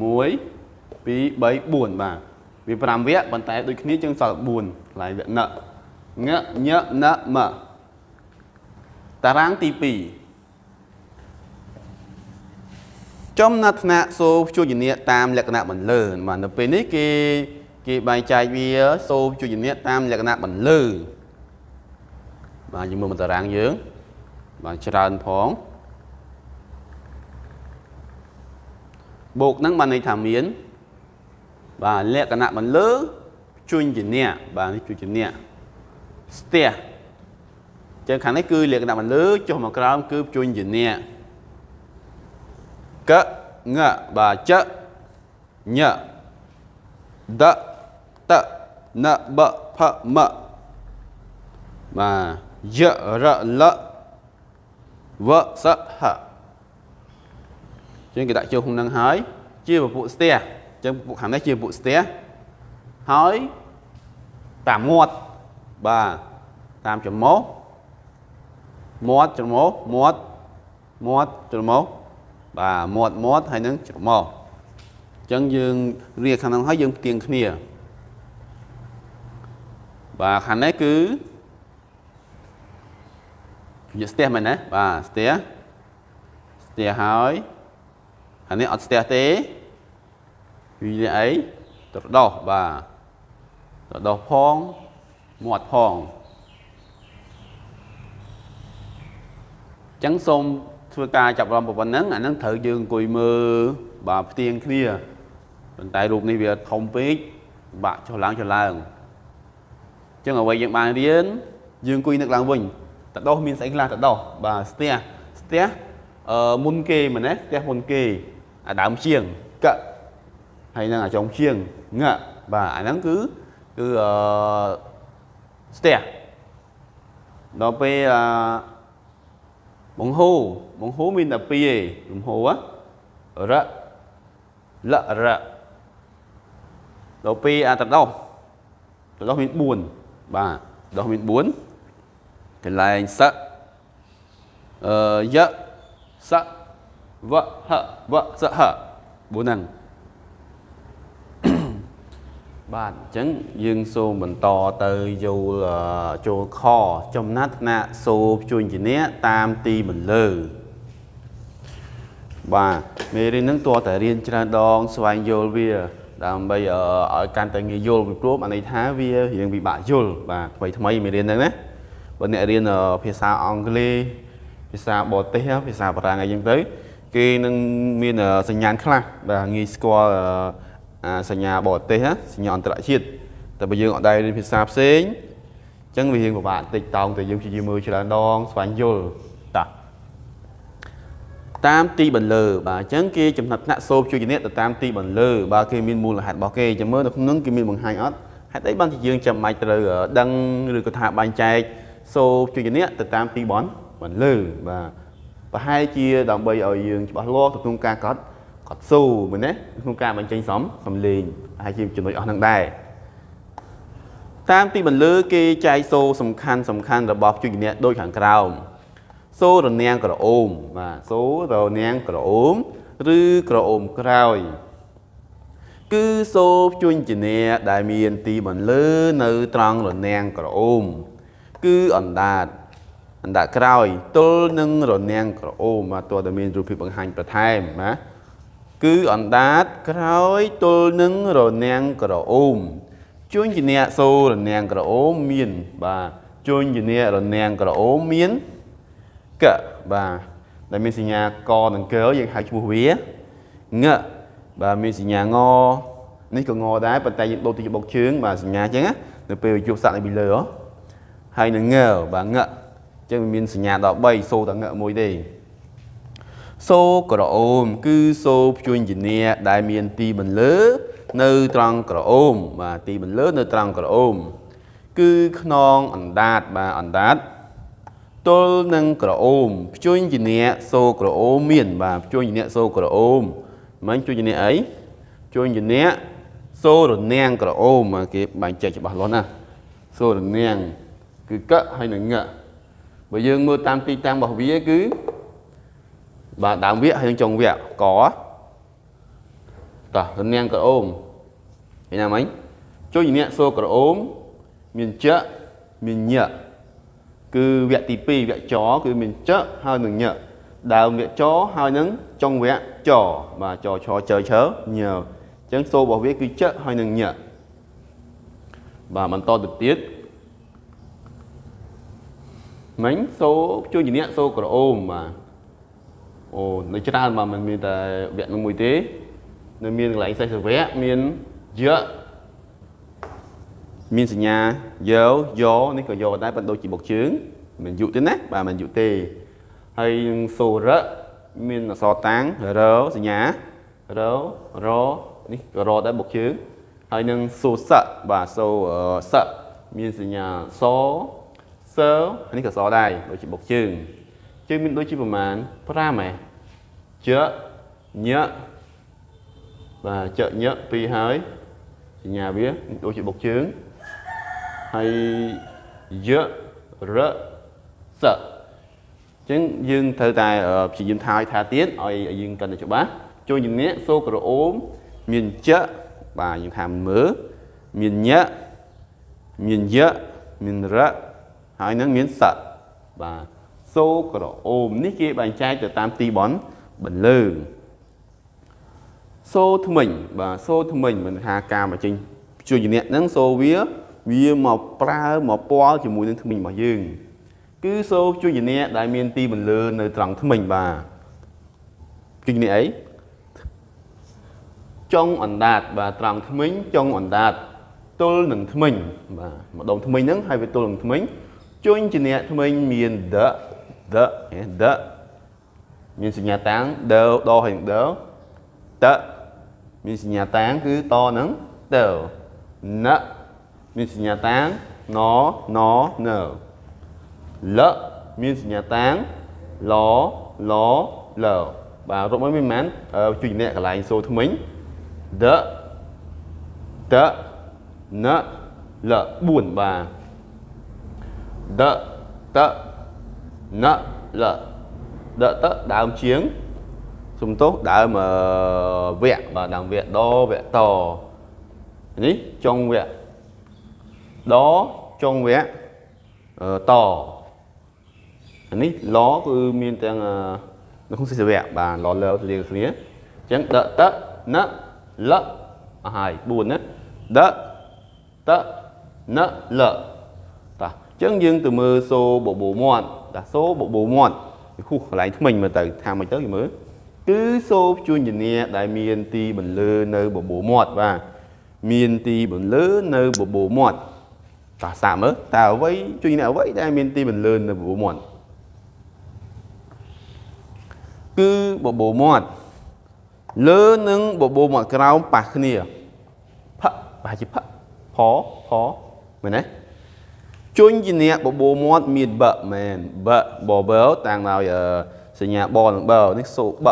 3 4បាទ វា5វគ្គប៉ុន្តែដូចគ្នាជាងសល់4កន្លែងវគ្គណងញណមតារាងទី2ចំណថ្នាក់សូព្យញ្ញៈតាមលក្ខណៈបន្លឺបាទនៅពេលនេះគេគេបែងចែកវាសូព្យញ្ញៈតាមលក្ខណៈបន្លឺបាទយើងមើលមកតារាងយើងបាទច្រើនផងបូកហ្នឹងបានន័យថាមាន បាទលក្ខណៈបន្លឺជួញជាអ្នកបាទនេះជួញជាអ្នកស្ទះចឹងខាងនេះគឺលក្ខណៈបន្លឺចុះមកក្រោមគឺជួញជាអ្នកកងបាទចញដតណបផមបាទយរលវសហចឹងគេដាក់ចូលក្នុងនឹងហើយ ជាពពួកស្ទះ ចឹងពួកខាងនេះជាពួកស្ទះហើយតាមមាត់បាទតាមច្រមុះមាត់ច្រមុះមាត់មាត់ច្រមុះបាទមាត់មាត់ហើយនឹងច្រមុះអញ្ចឹងយើងរៀបខាងនោះហើយយើងផ្ទៀងគ្នាបាទខាងនេះគឺវាស្ទះមែនណាបាទស្ទះស្ទះហើយខាងនេះអត់ស្ទះទេ វាអីត្រដោះបាទត្រដោះផងមាត់ផងចឹងសូមធ្វើការចាប់អារម្មណ៍ប៉ុណ្ណឹងអាហ្នឹងត្រូវយើងអង្គុយមើលបាទផ្ទៀងគ្នាប៉ុន្តែរូបនេះវាធំពេកបាក់ចុះឡើងចុះឡើងអញ្ចឹងអ្វីយើងបានរៀនយើងអង្គុយនឹកឡើងវិញតដោះមានស្អីខ្លះតដោះបាទស្ទះស្ទះអឺមុនគេមែនទេស្ទះមុនគេអាដើមជាងក ហើយនឹងអាចុងជាងងបាទអាហ្នឹងគឺគឺអឺស្ទះដល់ពេលអឺបង្ហូបង្ហូមានតែពីរឯងលំហូរៈលរៈដល់ពេលអាតដោះតដោះមាន4បាទដោះមាន4កន្លែងសៈអឺយៈសៈវៈហៈវៈសៈហៈ4ហ្នឹង បាទអញ្ចឹងយើងសូមបន្តទៅយល់ចូលខចំណាត់ថ្នាក់សូជួញជំនះតាមទីបន្លឺបាទមេរៀនហ្នឹងតើតែរៀនច្រើនដង ស្វែងយល់វា ដើម្បីឲ្យកាន់តែងាយយល់ពីព្រោះអានេះថាវារៀងពិបាកយល់បាទថ្មីថ្មីមេរៀនហ្នឹងណាបើអ្នករៀនភាសាអង់គ្លេសភាសាបរទេសភាសាបារាំងអីចឹងទៅ គេនឹងមានសញ្ញាណខ្លះបាទងាយស្គាល់អា សញ្ញាបរទេសសញ្ញាអន្តរជាតិតែបើយើងអត់ដែររៀនភាសាផ្សេងអញ្ចឹងវារៀងពិបាកបន្តិចតោងតែយើងព្យាយាមមើលច្រើនដងស្វែងយល់តាតាមទីបន្លឺបាទអញ្ចឹងគេចំណាត់ថ្នាក់សូបជួយជំនះទៅតាមទីបន្លឺបើគេមានមូលហេតុរបស់គេចាំមើលនៅក្នុងគេមានបង្ហាញអត់ហេតុអីបានជាយើងចាំបាច់ត្រូវដឹងឬក៏ថាបែងចែកសូបជួយជំនះទៅតាមទីបនបន្លឺបាទប្រហែលជាដើម្បីឲ្យយើងច្បាស់លាស់ទៅក្នុងការកត់ កត់ស៊ូមែនទេក្នុងការបញ្ចេញសំសំលេងហើយជាចំណុចអស់នឹងដែរតាមទីបន្លឺគេចែកសូសំខាន់សំខាន់របស់ជួយជំនះដូចខាងក្រោមសូរនាងក្រអូមបាទសូរនាងក្រអូមឬក្រអូមក្រោយ គឺសូជួញជាដែលមានទីបន្លឺនៅត្រង់រនាងក្រអូមគឺអណ្ដាតអណ្ដាតក្រោយទល់នឹងរនាងក្រអូមបាទតើតើមានរូបភាពបង្ហាញបន្ថែមណា គឺអណ្ដាតក្រោយទល់នឹងរនាងក្រអូមជួញជាសូរនាងក្រអូមមានបាទជួញជារនាងក្រអូមមានកបាទដែលមានសញ្ញាកនិងកយើងហៅឈ្មោះវាងបាទមានសញ្ញាងនេះក៏ងដែរប៉ុន្តែយើងដូរទីបុកជើងបាទសញ្ញាអញ្ចឹងនៅពេលយកសាក់នៅពីលើហើយនឹងងបាទងអញ្ចឹងមានសញ្ញាដល់3សូតងមួយទេ សូក្រអូម គឺសូព្យញ្ញនាដែលមានទីបន្លឺនៅត្រង់ក្រអូមបាទទីបន្លឺនៅត្រង់ក្រអូម គឺខ្នងអណ្ដាតបាទអណ្ដាតទល់នឹងក្រអូមភ្ជួញជាអ្នកសូក្រអូមមាន បាទភ្ជួញជាអ្នកសូក្រអូមមិនភ្ជួញជាអ្នកអីភ្ជួញជាអ្នកសូរនាងក្រអូមគេបែងចែកច្បាស់លាស់ណាសូរនាងគឺកហើយនឹងងបើយើងមើលតាមទីតាំងរបស់វាគឺ បាទដើមវគ្គហើយនឹងចុងវគ្គកតោះរនាងក្រអូមឃើញណាមិញជួយជាអ្នកសូក្រអូមមានចៈមានញៈគឺវគ្គទី2វគ្គចគឺមានចហើយនឹងញដើមវគ្គចហើយនឹងចុងវគ្គចបាទចឆជើឈើញើអញ្ចឹងសូររបស់វាគឺចហើយនឹងញបាទបន្តទៅទៀតមិញសូជួយជាអ្នកសូក្រអូមបាទ អូនៅច្រើនបាទមិនមានតែវគ្គនោះមួយទេ នៅមានកន្លែងសេសវៈមានយៈមានសញ្ញាយោយោនេះក៏យោដែរប៉ុន្តែដូចជាបុកជើងមិនយុទេណាបាទមិនយុទេហើយនឹងសូរៈមានអក្សរតាំងរសញ្ញាររនេះក៏រដែរបុកជើងហើយនឹងសូសៈបាទសូសៈមានសញ្ញាសសនេះក៏សដែរដូចជាបុកជើង ជើងមានដូចជាប្រមាណ5ហ៎ជញបាទចញពីរហើយសញ្ញាវាដូចជាបុកជើងហើយយរសអញ្ចឹងយើងត្រូវតែព្យាយាមថាឲ្យថាទៀតឲ្យយើងកាន់តែច្បាស់ចូលជំនាញសូក្រអូមមានចបាទយើងថាមើលមានញមានយមានរហើយនឹងមានសបាទ សូក្រអូមនេះគេបែងចែកទៅតាមទីបនបន្លឺសូថ្មិញបាទសូថ្មិញមិនថាការមកចេញជួយជំនះហ្នឹងសូវាវាមកប្រើមកពាល់ជាមួយនឹងថ្មិញរបស់យើង គឺសូជួយជំនះដែលមានទីបន្លឺនៅត្រង់ថ្មិញបាទជួយជំនះអីចុងអណ្ដាតបាទត្រង់ថ្មិញចុងអណ្ដាតទល់នឹងថ្មិញបាទម្ដងថ្មិញហ្នឹងហើយវាទល់នឹងថ្មិញជួញជាអ្នកថ្មិញមាន the the the មានសញ្ញាតាំង the ដហើយនឹង the តមានសញ្ញាតាំងគឺតនឹង the ណមានសញ្ញាតាំងណណណលមានសញ្ញាតាំងឡឡលបាទរកមកមានប៉ុន្មានជួយអ្នកកន្លែងសូថ្មិញ the តណល4បាទ the តណល the តដើមជាងសំទោសដើមវគ្គបាទដើមវគ្គដវគ្គតនេះចុងវគ្គដចុងវគ្គតនេះឡគឺមានទាំងនៅក្នុងសិស្សវគ្គបាទឡលើទៅគ្នាអញ្ចឹង ដតណលអស់ហើយ4ណាដតណលតាអញ្ចឹងយើងទៅមើលសូបបោមាត់តាសូបបោមាត់ហុះកន្លែងថ្មិញមើលទៅថាមិនទៅយើងមើលគឺសូព្យញ្ញនាដែលមានទីបន្លឺនៅបបោមាត់បាទមានទីបន្លឺនៅបបោមាត់តោះសាកមើលតើអ្វីជួយអ្នកអ្វីដែលមានទីបន្លឺនៅបបោមាត់គឺបបោមាត់លើនឹងបបោមាត់ក្រោមប៉ះគ្នាផឹកប្រហែលជាផឹកផផមែនទេ ជញ្ជាអ្នកបបោមាត់មានបមែនបបបតាំងដោយសញ្ញាបនឹងបនេះសូប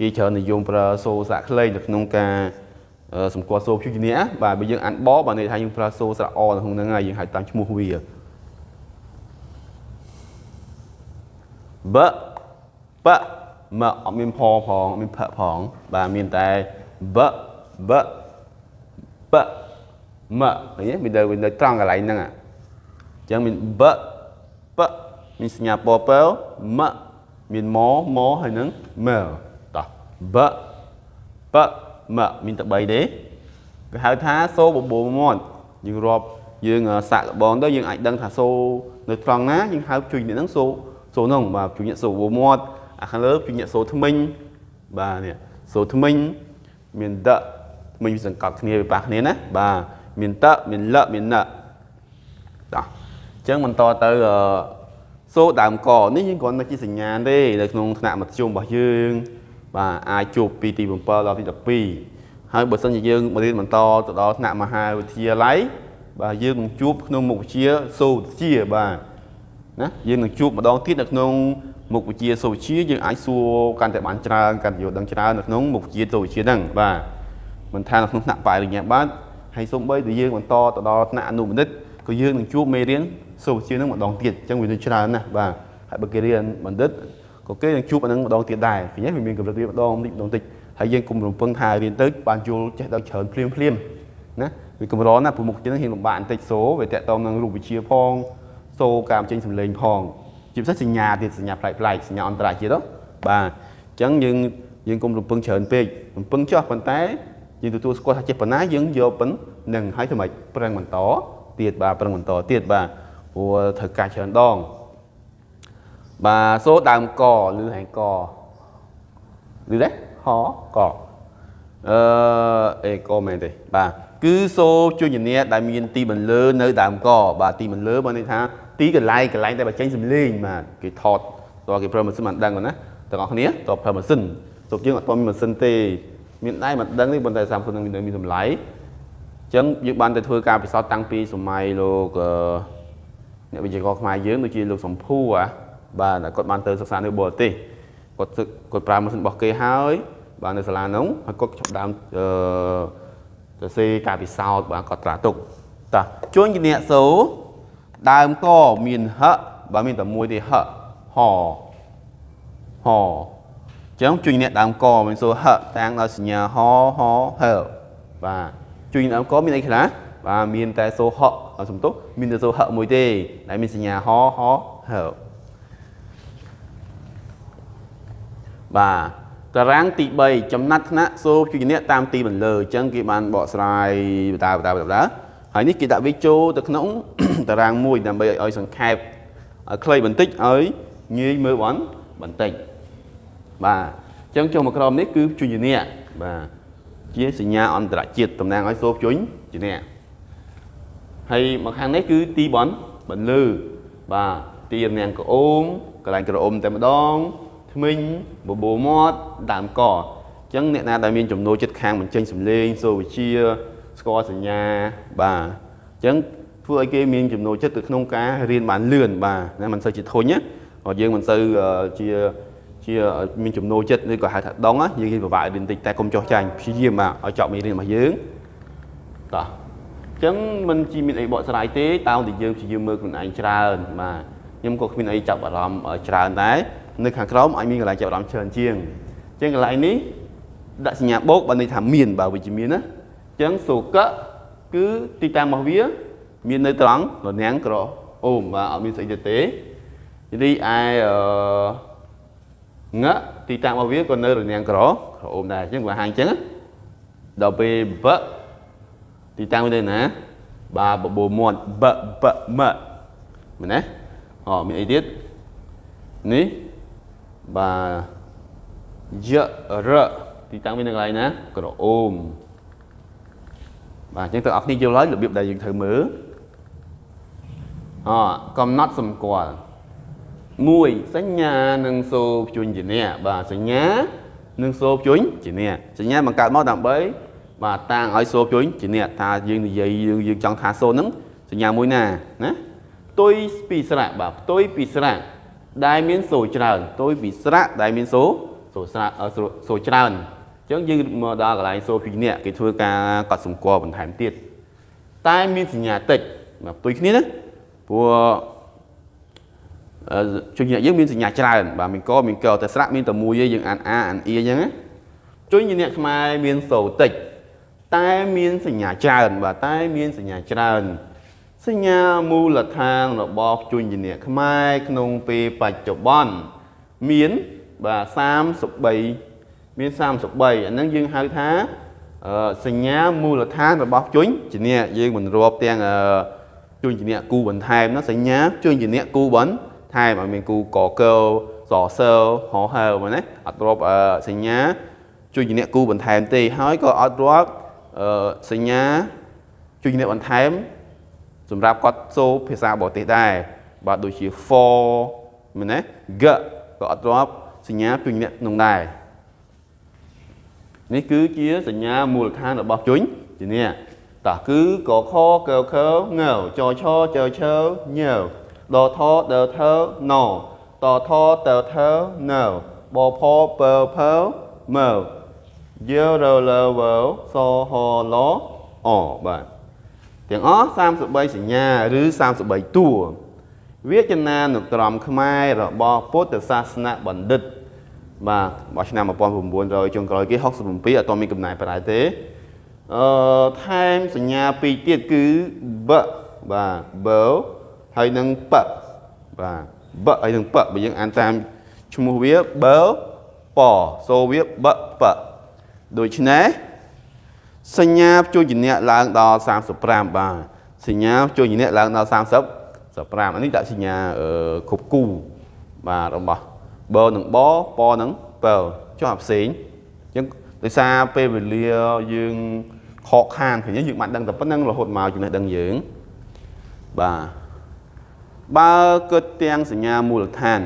គេច្រើននិយមប្រើសូសាក់ខ្លីនៅក្នុងការសម្គាល់សូព្យុជនេះបាទបើយើងអានបបាទន័យថាយើងប្រើសូស្រៈអនៅក្នុងហ្នឹងហើយយើងហៅតាមឈ្មោះវាបបមកអត់មានផផងអត់មានផផងបាទមានតែបបប មកឃើញមានតែវានៅត្រង់កន្លែងហ្នឹងអញ្ចឹងមានបបមានសញ្ញាពពើមកមានម៉ម៉ហើយនឹងមើបបមមានតែ3ទេគេហៅថាសូបបូរមាត់យើងរាប់យើងសាក់លបងទៅយើងអាចដឹងថាសូនៅត្រង់ណាយើងហៅជួយនេះហ្នឹងសូសូហ្នឹងបាទជួយនេះសូបូរមាត់អាខាងលើជួយនេះសូថ្មិញបាទនេះសូថ្មិញមានដថ្មិញវាសង្កត់គ្នាវាប៉ះគ្នាណាបាទ មានតមានលមានណតោះអញ្ចឹងបន្តទៅសូដើមកនេះយើងគ្រាន់តែជាសញ្ញាទេនៅក្នុងថ្នាក់មធ្យមរបស់យើងបាទអាចជួបពីទី7ដល់ទី12ហើយបើសិនជាយើងរៀនបន្តទៅដល់ថ្នាក់មហាវិទ្យាល័យបាទយើងនឹងជួបក្នុងមុខវិជ្ជាសូវវិទ្យាបាទណាយើងនឹងជួបម្ដងទៀតនៅក្នុងមុខវិជ្ជាសូវវិទ្យាយើងអាចសួរកាន់តែបានច្រើនកាន់តែយល់ដឹងច្រើននៅក្នុងមុខវិជ្ជាសូវវិទ្យាហ្នឹងបាទមិនថានៅក្នុងថ្នាក់បរិញ្ញាបត្រ ហើយសូម្បីតែយើងបន្តទៅដល់ថ្នាក់អនុបណ្ឌិតក៏យើងនឹងជួបមេរៀនសូវវិទ្យាហ្នឹងម្ដងទៀតអញ្ចឹងវានឹងច្រើនណាស់បាទហើយបើគេរៀនបណ្ឌិតក៏គេនឹងជួបអានឹងម្ដងទៀតដែរឃើញទេវាមានកម្រិតរៀនម្ដងតិចម្ដងតិចហើយយើងគុំរំពឹងថារៀនទៅបានយល់ចេះដល់ច្រើនភ្លាមភ្លាមណាវាកម្រណាព្រោះមុខជានឹងហ៊ានលំបាកបន្តិចសូវាតកតងនឹងរូបវិទ្យាផងសូការបញ្ចេញសម្លេងផងជាពិសេសសញ្ញាទៀតសញ្ញាប្លែកប្លែកសញ្ញាអន្តរជាតិបាទអញ្ចឹងយើងយើងគុំរំពឹងច្រើនពេករំពឹងចោះប៉ុន្តែ យើងទទួលស្គាល់ថាចេះប៉ុណ្ណាយើងយកប៉ុណ្ណឹងហើយធ្វើម៉េចប្រឹងបន្តទៀតបាទប្រឹងបន្តទៀតបាទព្រោះត្រូវការច្រើនដងបាទសូដើមកឬហែងកឬទេហកអឺអេកមែនទេបាទគឺសូជួយជំនាដែលមានទីបន្លឺនៅដើមកបាទទីបន្លឺបើន័យថាទីកន្លែងកន្លែងដែលបញ្ចេញសំឡេងបាទគេថតតើគេប្រើម៉ាស៊ីនមិនដឹងណាទាំងអស់គ្នាតើប្រើម៉ាស៊ីនទោះយើងអត់មានម៉ាស៊ីនទេ មានដៃមិនដឹងទេប៉ុន្តែសាមគ្គនឹងមានតម្លៃអញ្ចឹងយើងបានទៅធ្វើការពិសោធន៍តាំងពីសម័យលោកអ្នកវិទ្យាករខ្មែរយើងដូចជាលោកសំភូអាបាទគាត់បានទៅសិក្សានៅបរទេសគាត់គាត់ប្រើម៉ាស៊ីនរបស់គេហើយបាទនៅសាលានោះហើយគាត់ចាប់ដើមអឺសរសេរការពិសោធន៍បាទគាត់ត្រាទុកតោះជួញជាអ្នកសូដើមកមានហបាទមានតែមួយទេហហហ ចឹងជួយអ្នកដើមកមានសូហតាំងដោយសញ្ញាហហហបាទជួយដើមកមានអីខ្លះបាទមានតែសូហសំទុះមានតែសូហមួយទេដែលមានសញ្ញាហហហបាទតារាងទី3ចំណាត់ថ្នាក់សូជួយអ្នកតាមទីបន្លឺអញ្ចឹងគេបានបកស្រាយបតាបតាបតាហើយនេះគេដាក់វាចូលទៅក្នុងតារាងមួយដើម្បីឲ្យសង្ខេបឲ្យខ្លីបន្តិចឲ្យងាយមើលបានបន្តិច បាទអញ្ចឹងចុះមកក្រោមនេះគឺជួយអ្នកបាទជាសញ្ញាអន្តរជាតិតំណាងឲ្យសូភជុញជាអ្នកហើយមកខាងនេះគឺទីបនបន្លឺបាទទីរនាំងក្អូមកន្លែងក្រអុំតែម្ដងធ្មេញបបោមាត់ដើមកអញ្ចឹងអ្នកណាដែលមានចំណូលចិត្តខាងបញ្ចេញសម្លេងសូវិជាស្គាល់សញ្ញាបាទអញ្ចឹងធ្វើឲ្យគេមានចំណូលចិត្តទៅក្នុងការរៀនបានលឿនបាទណាមិនសូវជាធុញណាគាត់យើងមិនសូវជា ជាមានចំណូលចិត្តឬក៏ហៅថាដងយើងគេពិបាករៀនតិចតែកុំចោះចាញ់ព្យាយាមបាទឲ្យចប់មេរៀនរបស់យើងតោះអញ្ចឹងមិនជីមានអីបកស្រាយទេតើតែយើងព្យាយាមមើលខ្លួនឯងច្រើនបាទខ្ញុំក៏គ្មានអីចាប់អារម្មណ៍ច្រើនដែរនៅខាងក្រោមអាចមានកន្លែងចាប់អារម្មណ៍ច្រើនជាងអញ្ចឹងកន្លែងនេះដាក់សញ្ញាបូកបើន័យថាមានបើវិជ្ជមានណាអញ្ចឹងសូកៈគឺទីតាំងរបស់វា មាននៅត្រង់លនាំងក្រអូមបាទអត់មានស្អីទៀតទេរីឯអឺ ងៈទីតាំងរបស់វាក៏នៅរនាំងក្រក្រអូមដែរអញ្ចឹងបើហាងអញ្ចឹងដល់ពេលបទីតាំងវានៅណាបាទបបោមាត់បបមមែនទេអូមានអីទៀតនេះបាទយរទីតាំងវានៅកន្លែងណាក្រអូមបាទអញ្ចឹងទាំងអស់គ្នាយល់ហើយរបៀបដែលយើងត្រូវមើលអកំណត់សម្គាល់ 1សញ្ញានិងសូព្យញ្ជនៈបាទសញ្ញានិងសូព្យញ្ជនៈសញ្ញាបង្កើតមកដើម្បីបាទតាំងឲ្យសូព្យញ្ជនៈថាយើងនិយាយយើងយើងចង់ថាសូហ្នឹងសញ្ញាមួយណាណាផ្ទុយពីស្រៈបាទផ្ទុយពីស្រៈដែលមានសូច្រើនផ្ទុយពីស្រៈដែលមានសូសូស្រៈសូច្រើនអញ្ចឹងយើងមកដល់កន្លែងសូព្យញ្ជនៈគេធ្វើការកត់សម្គាល់បន្ថែមទៀតតែមានសញ្ញាតិចបាទផ្ទុយគ្នាណាព្រោះ ជួយញាក់យើងមានសញ្ញាច្រើនបាទមានកមានកតែស្រៈមានតែមួយទេយើងអានអាអានអ៊ីអញ្ចឹងណាជួយញាក់ខ្មែរមានសូតិចតែមានសញ្ញាច្រើនបាទតែមានសញ្ញាច្រើនសញ្ញាមូលដ្ឋានរបស់ជួយញាក់ខ្មែរក្នុងពេលបច្ចុប្បន្នមានបាទ33មាន33អាហ្នឹងយើងហៅថាសញ្ញាមូលដ្ឋានរបស់ជួយជំនះយើងមិនរាប់ទាំងជួយជំនះគូបន្ថែមណាសញ្ញាជួយជំនះគូបន្ថែម ឲ្យមានគូកកសសើហោហើមកណាអត់រាប់សញ្ញាជួយជំនះគូបន្ថែមទេហើយក៏អត់រាប់សញ្ញាជួយជំនះបន្ថែមសម្រាប់គាត់សូភាសាបរទេសដែរបាទដូចជា for មែនទេ g ក៏អត់រាប់សញ្ញាជួយជំនះក្នុងដែរនេះគឺជាសញ្ញាមូលដ្ឋានរបស់ជួយជំនះតោះគឺកខកខងចឆចឆញ ដថដថណតថតថណបផពផមើយរលវសហឡអបាទទាំងអស់33សញ្ញាឬ33តួវាចនានុក្រមខ្មែររបស់ពុទ្ធសាសនបណ្ឌិត បាទរបស់ឆ្នាំ1900ចុងក្រោយគេ67អត់មានកំណែប្រែទេអឺថែមសញ្ញាពីរទៀតគឺបបាទបើ ហើយនឹងបបាទបហើយនឹងបបើយើងអានតាមឈ្មោះវាបើបសូវាបបដូច្នេះសញ្ញាជួយជំនះឡើងដល់35បាទសញ្ញាជួយជំនះឡើងដល់30 35អានេះដាក់សញ្ញាគ្រប់គូបាទរបស់បនឹងបបនឹងបើចុះអាផ្សេងអញ្ចឹងដោយសារពេលវេលាយើងខកខានព្រោះយើងបានដឹងតែប៉ុណ្្នឹងរហូតមកចំណេះដឹងយើងបាទ បើគិតទាំងសញ្ញាមូលដ្ឋាន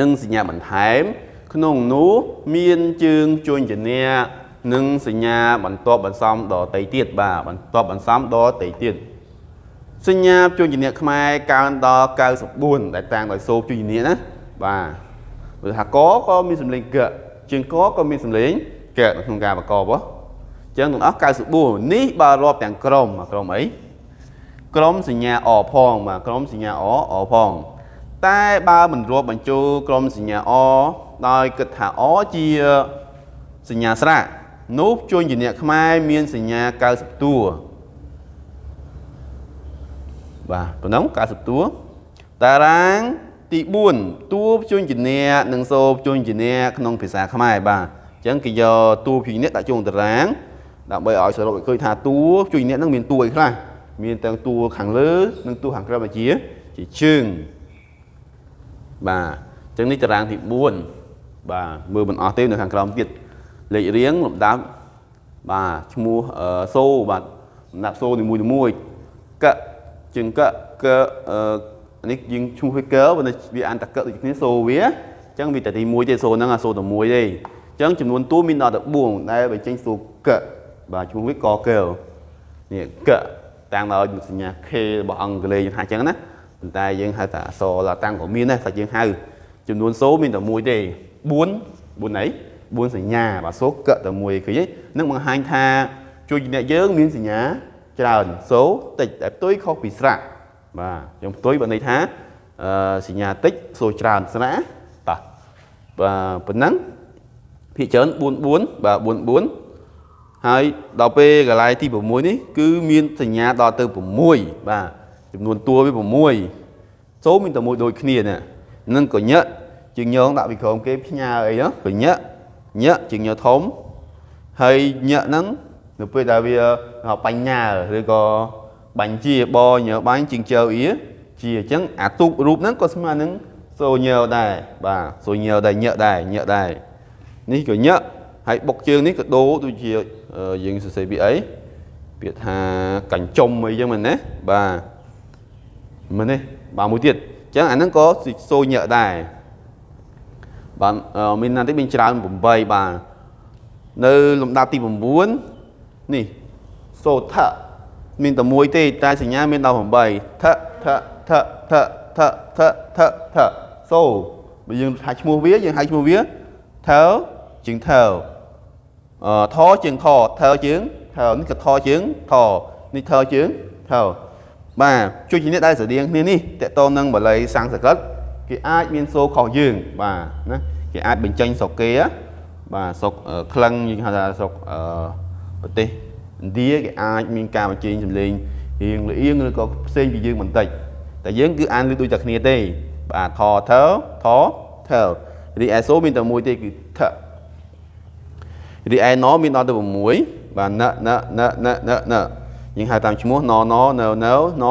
និងសញ្ញាបន្ថែម ក្នុងនោះមានជើងជួញជំនះនិងសញ្ញាបន្ទាប់បន្សំដតៃទៀតបាទបន្ទាប់បន្សំដតៃទៀតសញ្ញាជួញជំនះខ្មែរកើនដល់94ដែលតាំងដោយសូជួញជំនះណាបាទព្រោះថាកក៏មានសម្លេងកជើងកក៏មានសម្លេងកក្នុងការប្រកបហ៎អញ្ចឹងទាំងអស់94នេះបើរាប់ទាំងក្រុមក្រុមអី ក្រុមសញ្ញាអផងបាទក្រុមសញ្ញាអអផងតែបើមិនរាប់បញ្ចូលក្រុមសញ្ញាអដោយគិតថាអជាសញ្ញាស្រៈនោះជួញជាអ្នកខ្មែរមានសញ្ញា90តួបាទប៉ុណ្ណឹង90តួតារាងទី4តួជួញជាអ្នកនិងសូជួញជាអ្នកក្នុងភាសាខ្មែរបាទអញ្ចឹងគេយកតួពីអ្នកដាក់ចូលតារាងដើម្បីឲ្យសរុបឲ្យឃើញថាតួជួញអ្នកនឹងមានតួអីខ្លះ មានទាំងតួខាងលើ និងតួខាងក្រោមជាជាជើងបាទអញ្ចឹងនេះតារាងទី4បាទមើលមិនអស់ទេនៅខាងក្រោមទៀតលេខរៀងលំដាប់បាទឈ្មោះសូបាទសម្រាប់សូនីមួយមួយកជាងកកអឺនេះយើងឈ្មោះវាកបើវាអានតកដូចគ្នាសូវាអញ្ចឹងវាតែទី1ទេសូហ្នឹងអាសូតែ1ទេអញ្ចឹងចំនួនតួមានដល់ទៅ4ដែលបញ្ចេញសូកបាទឈ្មោះវាកកនេះក តាំងដោយសញ្ញា K របស់អង់គ្លេសយើងថាអញ្ចឹងណាប៉ុន្តែយើងហៅថាអក្សរតាំងក៏មានដែរតែយើងហៅចំនួនសូមានតែមួយទេ4 4អី4សញ្ញាបាទសូកតែមួយឃើញទេនឹងបង្ហាញថាជួយអ្នកយើងមានសញ្ញាច្រើនសូតិចតែផ្ទុយខុសពីស្រៈបាទយើងផ្ទុយបើន័យថាអឺសញ្ញាតិចសូច្រើនស្រៈតោះបាទប៉ុណ្ណឹងភាគច្រើន4 4បាទ4 4 ហើយដល់ពេលកន្លែងទី6នេះគឺមានសញ្ញាដល់ទៅ6បាទចំនួនតួវា6សូមានតែមួយដូចគ្នានេះនឹងកញ្ញក់ជាងញងដាក់ពីក្រោមគេផ្ញើអីណាកញ្ញក់ញក់ជាងញធំហើយញក់ហ្នឹងនៅពេលដែលវាបញ្ញាឬក៏បាញ់ជាបញើបាញ់ជាងជើអ៊ីជាអញ្ចឹងអាទូករូបហ្នឹងក៏ស្មើនឹងសូញើដែរបាទសូញើដែរញើដែរញើដែរនេះក៏ញើហើយបុកជើងនេះក៏ដូរដូចជា យើងសរសេរពីអីពាក្យថាកញ្ចុំអីចឹងមែនណាបាទមែនទេបាទមួយទៀតអញ្ចឹងអាហ្នឹងក៏សូញើដែរបាទមានណាទីមានច្រើន8បាទនៅលំដាប់ទី9នេះសូថៈមានតែមួយទេតែសញ្ញាមានដល់8ថៈថៈថៈថៈថៈថៈថៈថៈសូបើយើងហៅឈ្មោះវាយើងហៅឈ្មោះវាថើជាងថើអឺ ថជាងថថើជាងថើនេះក៏ថជាងថនេះថជាងថើបាទជួយជាអ្នកដែលស្រដៀងគ្នានេះតកតនឹងបល័យសំស្ក្រឹតគេអាចមានសូខុសយើងបាទណាគេអាចបញ្ចេញស្រុកគេបាទស្រុកក្លឹងយើងហៅថាស្រុកអឺប្រទេសឥណ្ឌាគេអាចមានការបញ្ចេញសម្លេងរៀងលៀងឬក៏ផ្សេងពីយើងបន្តិចតែយើងគឺអានលឺដូចតែគ្នាទេបាទថថថថរីឯសូមានតែមួយទេគឺថ រីឯណមានដល់ទៅ6បាទណណណណណណយើងហៅតាមឈ្មោះណណណណណ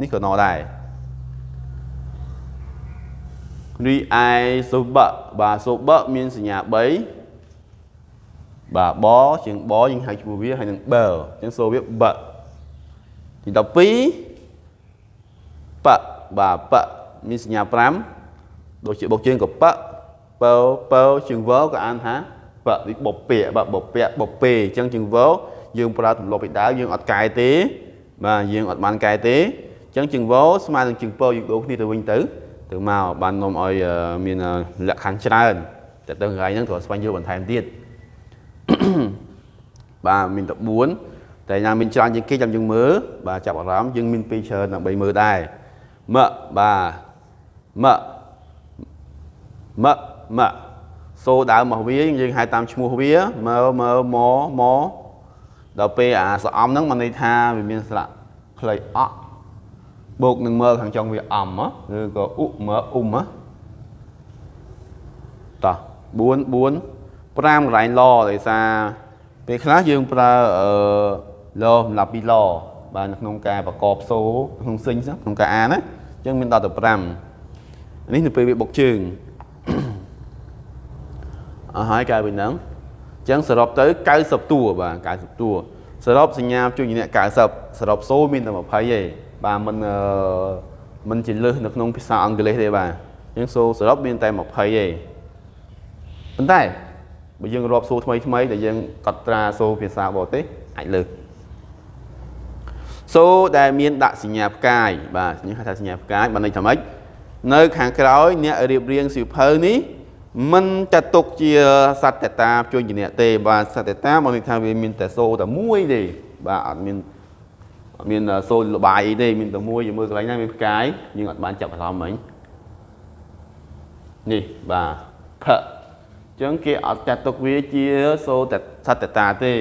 នេះក៏ណដែររីឯសូបៈបាទសូបៈមានសញ្ញា3បាទបជាងបយើងហៅឈ្មោះវាហើយនឹងបើអញ្ចឹងសូវាបៈទី12បៈបាទបៈមានសញ្ញា5ដូចជាបុកជើងក៏បៈបើបើជើងវក៏អានថា បៈនេះបុពាបាទបុពាបុពេអញ្ចឹងជើងវយើងប្រើទម្លាប់ពីដើមយើងអត់កែទេបាទយើងអត់បានកែទេអញ្ចឹងជើងវស្មើនឹងជើងពយើងដូរគ្នាទៅវិញទៅទៅមកបាននាំឲ្យមានលក្ខខណ្ឌច្រើនតែទៅកន្លែងហ្នឹងត្រូវស្វែងយល់បន្ថែមទៀតបាទមានតែ4តែយ៉ាងមានច្រើនជាងគេចាំយើងមើលបាទចាប់អារម្មណ៍យើងមានពេលច្រើនដើម្បីមើលដែរមបាទមមម សូដើមរបស់វាយើងហៅតាមឈ្មោះវាមើលមើលមមដល់ពេលអាសអំហ្នឹងមកន័យថាវាមានស្លាកខ្លីអក់បូកនឹងមើលខាងចុងវាអំឬក៏អ៊ុមើអ៊ុំតោះ4 4 5កន្លែងឡដោយសារពេលខ្លះយើងប្រើអឺឡសម្រាប់ពីឡបាទក្នុងការប្រកបសូក្នុងសិញក្នុងការអានណាអញ្ចឹងមានដល់ទៅ5នេះនៅពេលវាបុកជើង អស់ហើយកាយវិញហ្នឹងអញ្ចឹងសរុបទៅ90តួបាទ90តួសរុបសញ្ញាជួយអ្នក90សរុបសូមានតែ20ទេបាទមិនមិនជាលើសនៅក្នុងភាសាអង់គ្លេសទេបាទអញ្ចឹងសូសរុបមានតែ20ទេប៉ុន្តែបើយើងរាប់សូថ្មីថ្មីដែលយើងកត់ត្រាសូភាសាបរទេសអាចលើសសូដែលមានដាក់សញ្ញាផ្កាយបាទខ្ញុំហៅថាសញ្ញាផ្កាយបានន័យថាម៉េចនៅខាងក្រោយអ្នករៀបរៀងសៀវភៅនេះ មិនចាត់ទុកជាសត្វតតាជួយជាអ្នកទេបាទសត្វតតាមកន័យថាវាមានតែសូតែមួយទេបាទអត់មានអត់មានសូលបាយអីទេមានតែមួយយើងមើលកន្លែងណាមានផ្កាយយើងអត់បានចាប់អារម្មណ៍មិញនេះបាទផឹអញ្ចឹងគេអត់ចាត់ទុកវាជាសូតែសត្វតតាទេ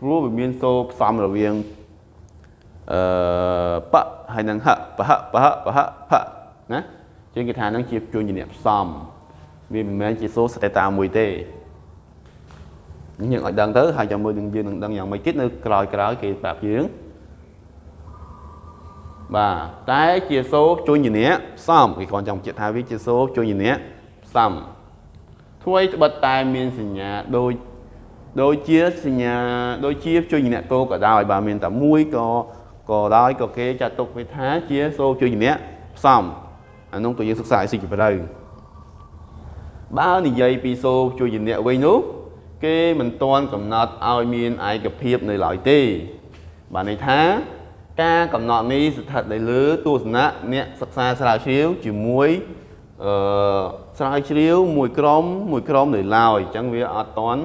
ព្រោះវាមានសូផ្សំរវាងអឺបហើយនឹងហបហបហបហផណាជាងគេថានឹងជាជួញជាអ្នកផ្សំ វាមិនមែនជាសូសតេតាមួយទេយើងឲ្យដឹងទៅហើយចាំមើលនឹងយើងនឹងដឹងយ៉ាងម៉េចទៀតនៅក្រោយក្រោយគេប្រាប់យើងបាទតែជាសូជួយជាអ្នកផ្សំគេគ្រាន់ចង់បញ្ជាក់ថាវាជាសូជួយជាអ្នកផ្សំធ្វើឲ្យត្បិតតែមានសញ្ញាដូចដូចជាសញ្ញាដូចជាជួយញៈគោក៏ដោយបើមានតែមួយក៏ក៏ដោយក៏គេចាត់ទុកវាថាជាសូជួយញៈផ្សំអានោះក៏យើងសិក្សាឲ្យស៊ីជម្រៅ បើនិយាយពីសូជួយញៈវិញនោះគេមិនទាន់កំណត់ឲ្យមានឯកភាពនៅឡើយទេបានន័យថាការកំណត់នេះស្ថិតនៅលើទស្សនៈអ្នកសិក្សាស្រាវជ្រាវជាមួយអឺស្រាវជ្រាវមួយក្រុមមួយក្រុមនៅឡើយអញ្ចឹងវាអត់តន់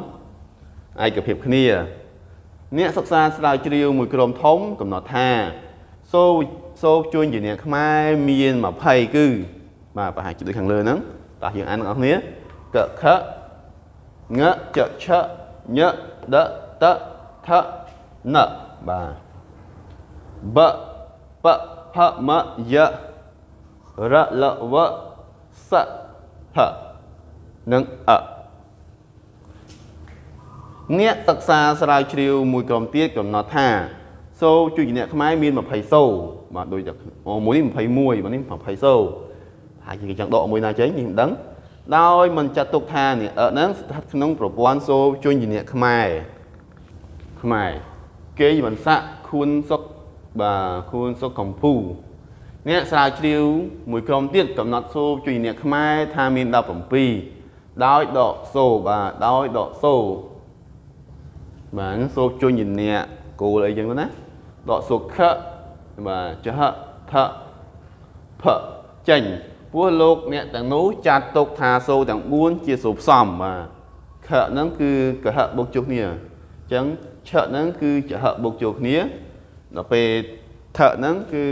ឯកភាពគ្នា អ្នកសិក្សាស្រាវជ្រាវមួយក្រុមធំកំណត់ថាសូសូជួញជាអ្នកខ្មែរមាន20គឺបាទប្រហែលជាដូចខាងលើហ្នឹង តោះយើងអានទាំងអស់គ្នាកខងចឆញដតថនបាទបបផមយរលវសហនិងអអ្នកសិក្សាស្រាវជ្រាវមួយក្រុមទៀតកំណត់ថាសូជួយអ្នកខ្មែរមាន20សូបាទដូចតែមួយនេះ21បាទនេះ20សូ ហើយគេចង់ដកមួយណាចេញនេះមិនដឹងដោយមិនចាត់ទុកថានេះអឺហ្នឹងស្ថិតក្នុងប្រព័ន្ធសូជួយអ្នកខ្មែរខ្មែរគេមិនសាក់ខួនសុកបាទខួនសុកកំពូអ្នកស្រាវជ្រាវមួយក្រុមទៀតកំណត់សូជួយអ្នកខ្មែរថាមាន17ដោយដកសូបាទដោយដកសូបាទសូជួយអ្នកគោលអីចឹងទៅណាដកសូខបាទចហថផចេញ ព្រោះលោកអ្នកទាំងនោះចាត់ទុកថាសូរទាំង4ជាសូរផ្សំបាទខហ្នឹងគឺកហបុកជួសគ្នាអញ្ចឹងឆហ្នឹងគឺចហបុកជួសគ្នាដល់ពេលថហ្នឹងគឺ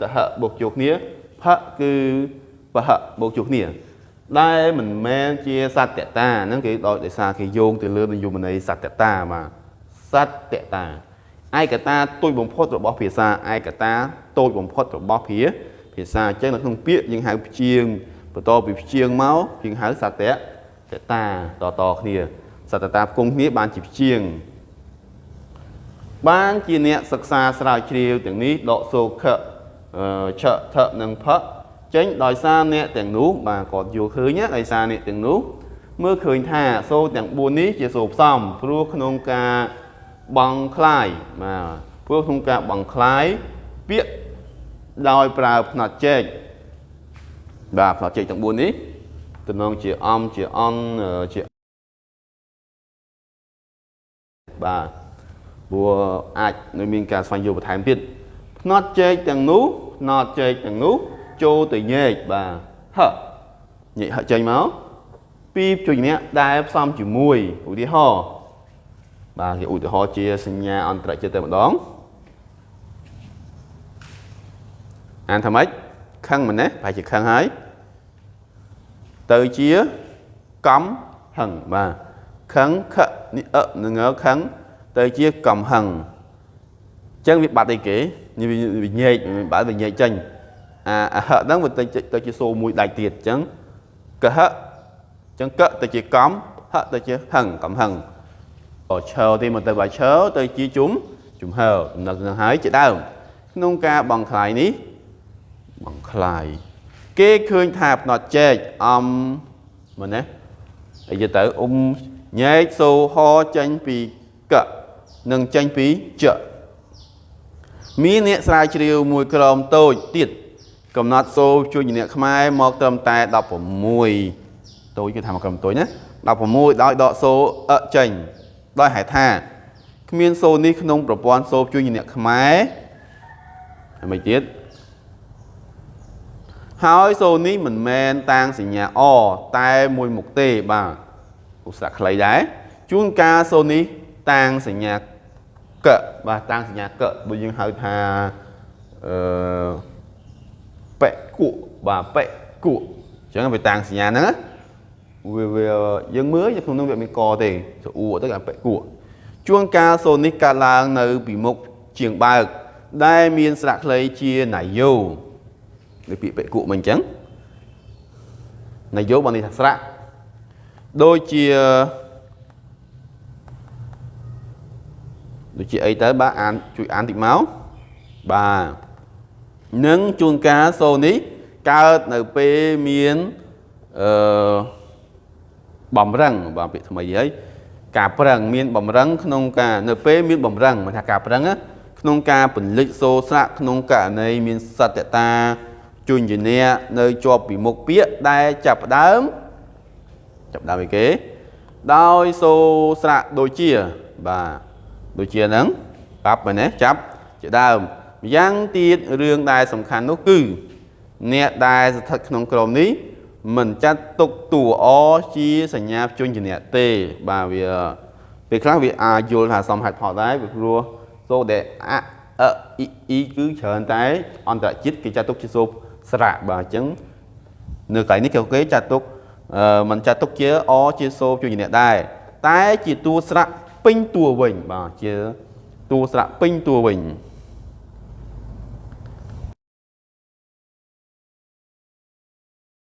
តហបុកជួសគ្នាផគឺបហបុកជួសគ្នាដែលមិនមែនជាសត្យតាហ្នឹងគេដោយសារគេយោងទៅលើនិយមន័យសត្យតាបាទសត្យតាឯកតាទូចបំផុតរបស់ភាសាឯកតាតូចបំផុតរបស់ភាសា ភាសាអញ្ចឹងនៅក្នុងពាក្យយើងហៅព្យាង្គបន្តពីព្យាង្គមកយើងហៅសតៈតតាតតគ្នាសតតាផ្គុំគ្នាបានជាព្យាង្គបានជាអ្នកសិក្សាស្រាវជ្រាវទាំងនេះដកសូខឆថនិងផចេញដោយសារអ្នកទាំងនោះបាទគាត់យល់ឃើញដោយសារអ្នកទាំងនោះមើលឃើញថាសូទាំង4នេះជាសូផ្សំព្រោះក្នុងការបង់คลายបាទព្រោះក្នុងការបង់คลายពាក្យ ដោយប្រើផ្នត់ចេកបាទផ្នត់ចេកទាំង4នេះតំណងជាអំជាអន់ជាបាទព្រោះអាចនៅមានការស្វែងយល់បន្ថែមទៀតផ្នត់ចេកទាំងនោះផ្នត់ចេកទាំងនោះចូលទៅញែកបាទហញែកហចេញមកពីជួយអ្នកដែលផ្សំជាមួយឧទាហរណ៍បាទគេឧទាហរណ៍ជាសញ្ញាអន្តរជាតិតែម្ដង អានថាម៉េចខឹងមែនទេប្រហែលជាខឹងហើយទៅជាកំហឹងបាទខឹងខនេះអនឹងខឹងទៅជាកំហឹងអញ្ចឹងវាបាត់អីគេវាញែកបាត់វាញែកចេញអាអហហ្នឹងវាទៅទៅជាសូមួយដាច់ទៀតអញ្ចឹងកហអញ្ចឹងកទៅជាកំហទៅជាហឹងកំហឹងអឈើទីមកទៅបាឈើទៅជាជុំជំហើដំណឹងនឹងហើយជាដើមក្នុងការបងខ្លាយនេះ បង្ខ្លាយគេឃើញថាផ្នត់ចែកអំមែនទេអីយទៅអ៊ុំញែកសូហចេញពីកនិងចេញពីចមានអ្នកស្រាវជ្រាវមួយក្រុមតូចទៀតកំណត់សូជួយអ្នកខ្មែរមកត្រឹមតែ16តូចគឺថាមកក្រុមតូចណា16ដោយដកសូអចេញដោយហេតុថាគ្មានសូនេះក្នុងប្រព័ន្ធសូជួយអ្នកខ្មែរហើយមួយទៀត ហើយសូនេះមិនមែនតាំងសញ្ញាអតែមួយមុខទេបាទឧស្សាហ៍ខ្លីដែរជួនកាលសូនេះតាំងសញ្ញាកបាទតាំងសញ្ញាកដូចយើងហៅថាអឺប៉ែគក់បាទប៉ែគក់អញ្ចឹងវាតាំងសញ្ញាហ្នឹងវាវាយើងមើលក្នុងនោះវាមានកទេស្អួរទៅអាប៉ែគក់ជួនកាលសូនេះកើតឡើងនៅពីមុខជាងបើក ដែលមានស្រាក់ខ្លីជាណាយោ ដូចពាក្យបេគុមិនអញ្ចឹងនយោបានន័យថាស្រៈដូចជាដូចជាអីទៅបាទអានជួយអានតិចមកបាទនឹងជួនកាលសូនេះកើតនៅពេលមានអឺបំរឹងបាទពាក្យថ្មីហើយការប្រឹងមានបំរឹងក្នុងការនៅពេលមានបំរឹងមិនថាការប្រឹងណាក្នុងការពលិចសូរស្រៈក្នុងករណីមានសត្យតា ជញ្ញនៈនៅជាប់ពីមុខពាក្យដែលចាប់ផ្ដើមចាប់ផ្ដើមអីគេ ដោយសូរស្រៈដូចជាបាទដូចជាហ្នឹងប្រាប់មែនទេចាប់ជាដើមម្យ៉ាងទៀតរឿងដែលសំខាន់នោះគឺ អ្នកដែលស្ថិតក្នុងក្រុមនេះមិនចាត់ទុកតួអជាសញ្ញាជញ្ញនៈទេបាទវាពេលខ្លះវាអាចយល់ថាសមហេតុផលដែរវាព្រោះសូដែលអអអ៊ីអ៊ីគឺច្រើនតែអន្តរជាតិគេចាត់ទុកជាសូ ស្រៈបាទអញ្ចឹងនៅកន្លែងនេះគេចាត់ទុកអឺមិនចាត់ទុកជាអជាសូជញ្ញនៈដែរតែជាតួស្រៈពេញតួវិញបាទជាតួស្រៈពេញតួវិញ